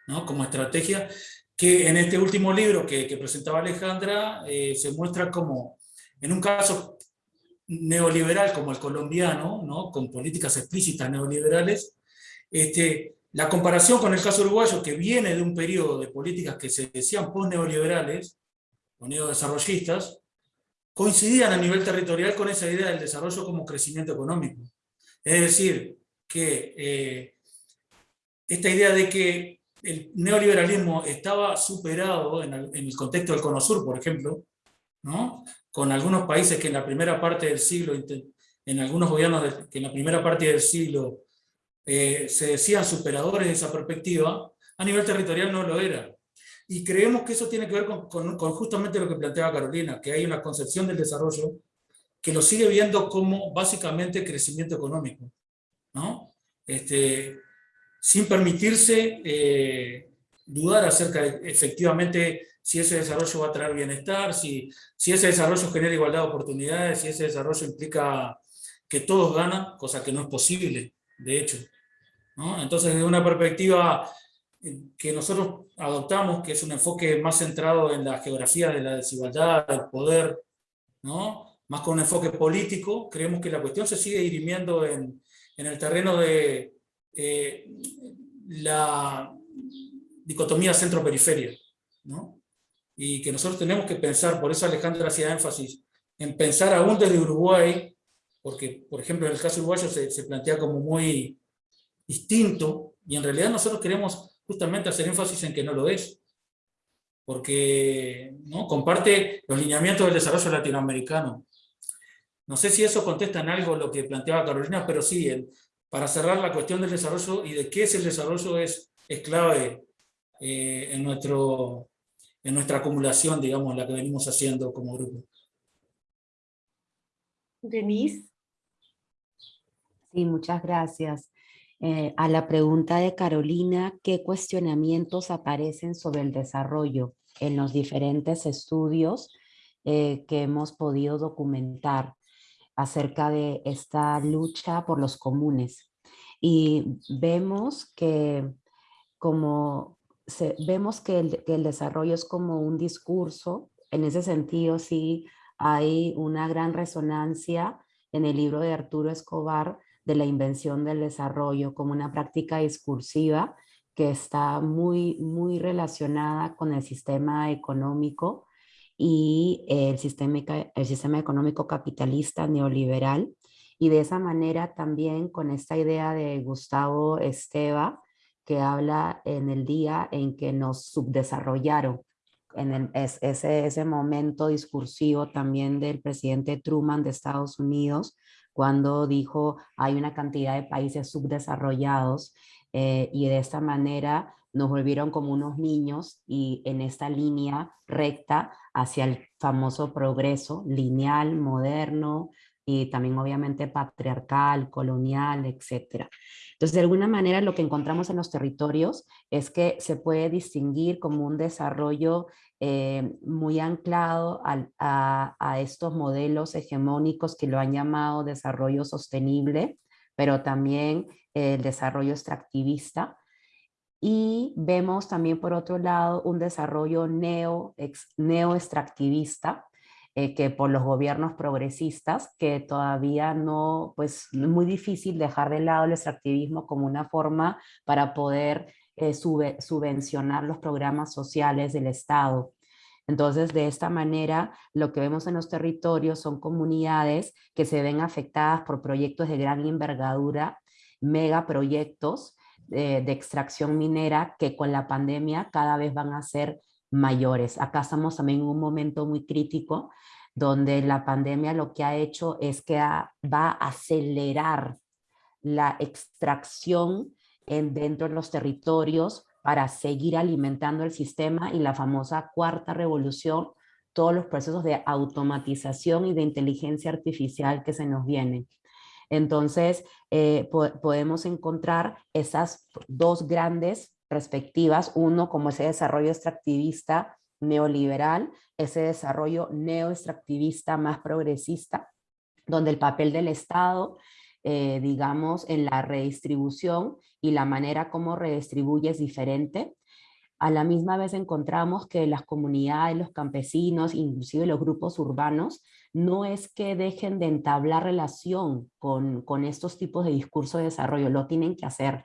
¿no? como estrategia que en este último libro que, que presentaba Alejandra eh, se muestra como, en un caso neoliberal como el colombiano, ¿no? con políticas explícitas neoliberales, este, la comparación con el caso uruguayo, que viene de un periodo de políticas que se decían post-neoliberales, o neodesarrollistas, coincidían a nivel territorial con esa idea del desarrollo como crecimiento económico. Es decir, que eh, esta idea de que el neoliberalismo estaba superado en el, contexto del Cono Sur, por ejemplo, ¿no? con algunos países que en la primera parte del siglo, en algunos gobiernos que en la primera parte del siglo eh, se decían superadores de esa perspectiva, a nivel territorial no lo era. Y creemos que eso tiene que ver con, justamente lo que planteaba Carolina, que hay una concepción del desarrollo que lo sigue viendo como básicamente crecimiento económico, ¿no? Este, sin permitirse eh, dudar acerca de efectivamente si ese desarrollo va a traer bienestar, si, si ese desarrollo genera igualdad de oportunidades, si ese desarrollo implica que todos ganan, cosa que no es posible, de hecho. ¿no? Entonces, desde una perspectiva que nosotros adoptamos, que es un enfoque más centrado en la geografía de la desigualdad, del poder, ¿no? más con un enfoque político, creemos que la cuestión se sigue dirimiendo en, en el terreno de eh, la dicotomía centro-periferia. ¿no? Y que nosotros tenemos que pensar, por eso Alejandra hacía énfasis, en pensar aún desde Uruguay, porque por ejemplo en el caso uruguayo se, se plantea como muy distinto, y en realidad nosotros queremos justamente hacer énfasis en que no lo es, porque ¿no? comparte los lineamientos del desarrollo latinoamericano. No sé si eso contesta en algo lo que planteaba Carolina, pero sí, para cerrar la cuestión del desarrollo y de qué es el desarrollo es, es clave eh, en, nuestro, en nuestra acumulación, digamos, la que venimos haciendo como grupo. Denise. Sí, muchas gracias. Eh, a la pregunta de Carolina, ¿qué cuestionamientos aparecen sobre el desarrollo en los diferentes estudios eh, que hemos podido documentar acerca de esta lucha por los comunes? Y vemos que como vemos que el, que el desarrollo es como un discurso, en ese sentido sí hay una gran resonancia en el libro de Arturo Escobar de la invención del desarrollo como una práctica discursiva que está muy, muy relacionada con el sistema económico y el sistema, el sistema económico capitalista neoliberal. Y de esa manera también con esta idea de Gustavo Esteva, que habla en el día en que nos subdesarrollaron, en ese, ese momento discursivo también del presidente Truman de Estados Unidos, cuando dijo hay una cantidad de países subdesarrollados eh, y de esta manera nos volvieron como unos niños y en esta línea recta hacia el famoso progreso lineal, moderno, y también obviamente patriarcal, colonial, etc. Entonces, de alguna manera lo que encontramos en los territorios es que se puede distinguir como un desarrollo eh, muy anclado a, a, estos modelos hegemónicos que lo han llamado desarrollo sostenible, pero también el desarrollo extractivista. Y vemos también por otro lado un desarrollo neo, neo eh, que por los gobiernos progresistas, que todavía no, pues muy difícil dejar de lado el extractivismo como una forma para poder eh, subvencionar los programas sociales del Estado. Entonces, de esta manera, lo que vemos en los territorios son comunidades que se ven afectadas por proyectos de gran envergadura, megaproyectos de, eh, de extracción minera que con la pandemia cada vez van a ser mayores. Acá estamos también en un momento muy crítico donde la pandemia lo que ha hecho es que va a acelerar la extracción en, dentro de los territorios para seguir alimentando el sistema y la famosa cuarta revolución, todos los procesos de automatización y de inteligencia artificial que se nos vienen. Entonces, eh, podemos encontrar esas dos grandes perspectivas, uno como ese desarrollo extractivista neoliberal, ese desarrollo neoextractivista más progresista, donde el papel del Estado, eh, digamos, en la redistribución y la manera como redistribuye es diferente. A la misma vez encontramos que las comunidades, los campesinos, inclusive los grupos urbanos, no es que dejen de entablar relación con, con estos tipos de discurso de desarrollo, lo tienen que hacer.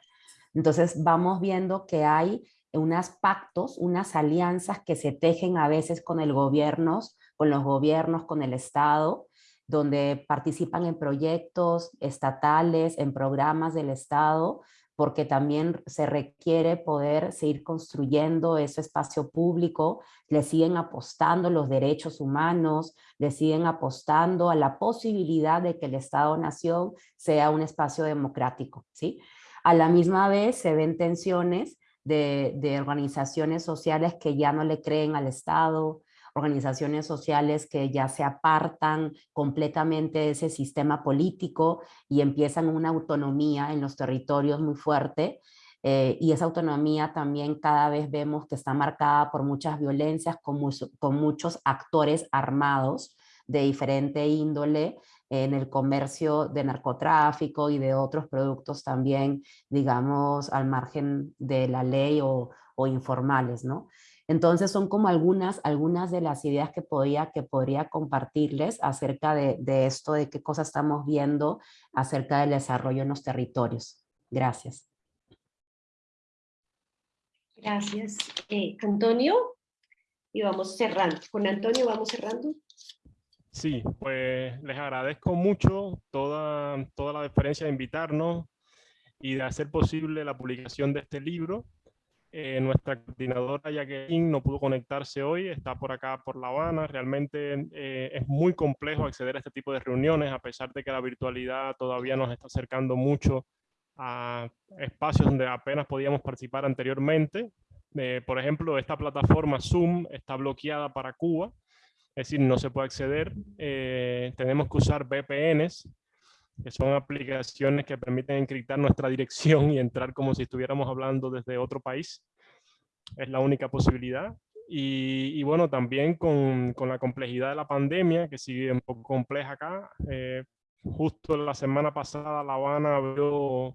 Entonces vamos viendo que hay unos pactos, unas alianzas que se tejen a veces con el gobierno, con los gobiernos, con el Estado, donde participan en proyectos estatales, en programas del Estado, porque también se requiere poder seguir construyendo ese espacio público, le siguen apostando los derechos humanos, le siguen apostando a la posibilidad de que el Estado-Nación sea un espacio democrático, ¿sí? A la misma vez se ven tensiones de, organizaciones sociales que ya no le creen al Estado, organizaciones sociales que ya se apartan completamente de ese sistema político y empiezan una autonomía en los territorios muy fuerte. Eh, y esa autonomía también cada vez vemos que está marcada por muchas violencias, con, con muchos actores armados de diferente índole, en el comercio de narcotráfico y de otros productos también, digamos, al margen de la ley o, informales, ¿no? Entonces son como algunas, algunas de las ideas que podría, que podría compartirles acerca de, esto, de qué cosas estamos viendo acerca del desarrollo en los territorios. Gracias. Gracias. Eh, Antonio, y vamos cerrando. Con Antonio vamos cerrando. Sí, pues les agradezco mucho toda, toda la deferencia de invitarnos y de hacer posible la publicación de este libro. Eh, nuestra coordinadora Jacqueline no pudo conectarse hoy, está por acá por La Habana. Realmente eh, es muy complejo acceder a este tipo de reuniones, a pesar de que la virtualidad todavía nos está acercando mucho a espacios donde apenas podíamos participar anteriormente. Eh, por ejemplo, esta plataforma Zoom está bloqueada para Cuba, es decir, no se puede acceder. Eh, tenemos que usar VPNs, que son aplicaciones que permiten encriptar nuestra dirección y entrar como si estuviéramos hablando desde otro país. Es la única posibilidad. Y, bueno, también con, con, la complejidad de la pandemia, que sigue un poco compleja acá. Eh, justo la semana pasada La Habana abrió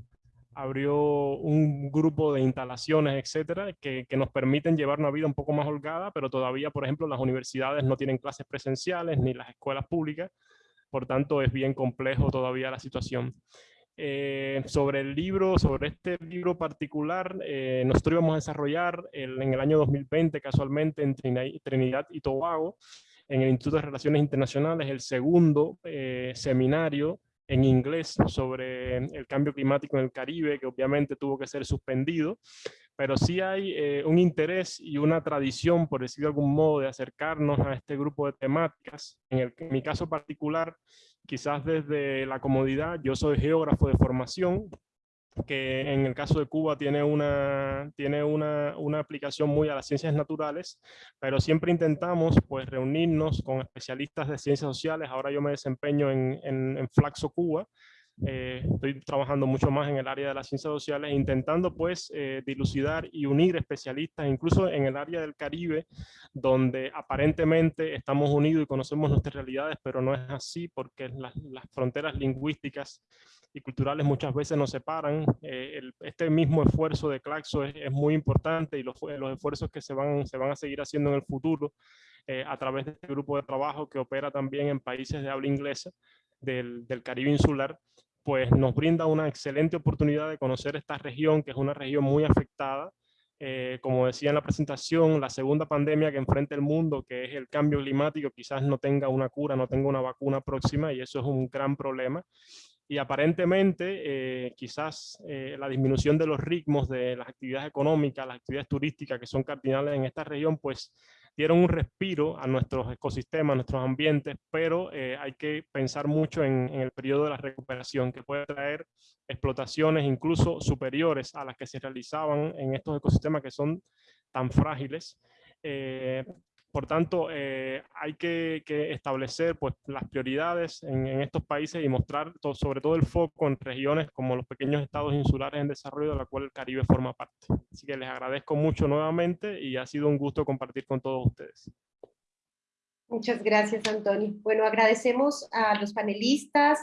abrió un grupo de instalaciones, etcétera, que, que, nos permiten llevar una vida un poco más holgada, pero todavía, por ejemplo, las universidades no tienen clases presenciales ni las escuelas públicas, por tanto es bien complejo todavía la situación. Eh, sobre el libro, sobre este libro particular, eh, nosotros íbamos a desarrollar en el año 2020, casualmente, en Trinidad y Tobago, en el Instituto de Relaciones Internacionales, el segundo eh, seminario en inglés sobre el cambio climático en el Caribe, que obviamente tuvo que ser suspendido, pero sí hay eh, un interés y una tradición, por decir de algún modo, de acercarnos a este grupo de temáticas. En, el, en mi caso particular, quizás desde la comodidad, yo soy geógrafo de formación, que en el caso de Cuba tiene, una, tiene una, una, aplicación muy a las ciencias naturales, pero siempre intentamos pues, reunirnos con especialistas de ciencias sociales. Ahora yo me desempeño en, en, en Flaxo Cuba, eh, estoy trabajando mucho más en el área de las ciencias sociales, intentando pues eh, dilucidar y unir especialistas, incluso en el área del Caribe, donde aparentemente estamos unidos y conocemos nuestras realidades, pero no es así porque las, fronteras lingüísticas y culturales muchas veces nos separan. Eh, este mismo esfuerzo de Claxo es, muy importante y los, los, esfuerzos que se van, se van a seguir haciendo en el futuro a través de este grupo de trabajo que opera también en países de habla inglesa del, Caribe insular, pues nos brinda una excelente oportunidad de conocer esta región, que es una región muy afectada. Eh, como decía en la presentación, la segunda pandemia que enfrenta el mundo, que es el cambio climático, quizás no tenga una cura, no tenga una vacuna próxima, y eso es un gran problema y aparentemente eh, quizás eh, la disminución de los ritmos de las actividades económicas, las actividades turísticas que son cardinales en esta región, pues dieron un respiro a nuestros ecosistemas, a nuestros ambientes, pero eh, hay que pensar mucho en, el periodo de la recuperación, que puede traer explotaciones incluso superiores a las que se realizaban en estos ecosistemas que son tan frágiles. Eh, por tanto, eh, hay que, establecer pues, las prioridades en, estos países y mostrar sobre todo el foco en regiones como los pequeños estados insulares en desarrollo de la cual el Caribe forma parte. Así que les agradezco mucho nuevamente y ha sido un gusto compartir con todos ustedes. Muchas gracias, Antonio. Bueno, agradecemos a los panelistas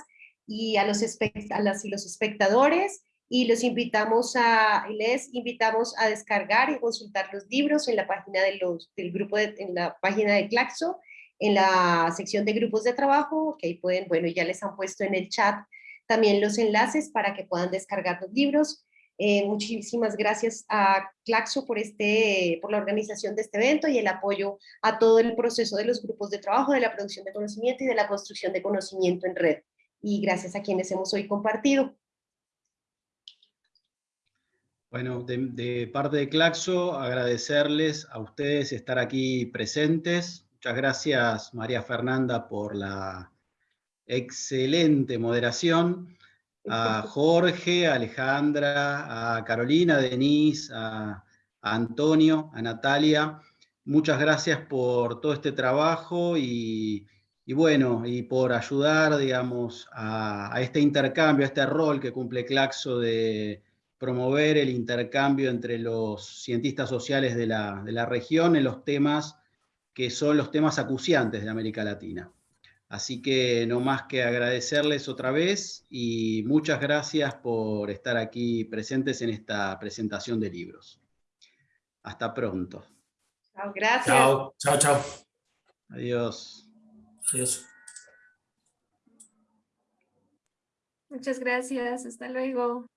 y a los espectadores y los invitamos a, les invitamos a descargar y consultar los libros en la página de del grupo, en la página de Claxo, en la sección de grupos de trabajo, que ahí pueden, bueno, ya les han puesto en el chat también los enlaces para que puedan descargar los libros. Eh, muchísimas gracias a Claxo por, este, por la organización de este evento y el apoyo a todo el proceso de los grupos de trabajo, de la producción de conocimiento y de la construcción de conocimiento en red. Y gracias a quienes hemos hoy compartido. Bueno, de, de, parte de Claxo, agradecerles a ustedes estar aquí presentes. Muchas gracias, María Fernanda, por la excelente moderación. A Jorge, a Alejandra, a Carolina, a Denise, a, a Antonio, a Natalia. Muchas gracias por todo este trabajo y, y bueno, y por ayudar, digamos, a, a este intercambio, a este rol que cumple Claxo de promover el intercambio entre los cientistas sociales de la, de la, región en los temas que son los temas acuciantes de América Latina. Así que no más que agradecerles otra vez y muchas gracias por estar aquí presentes en esta presentación de libros. Hasta pronto. Chao, gracias. Chao, chao, chao. Adiós. Adiós. Muchas gracias. Hasta luego.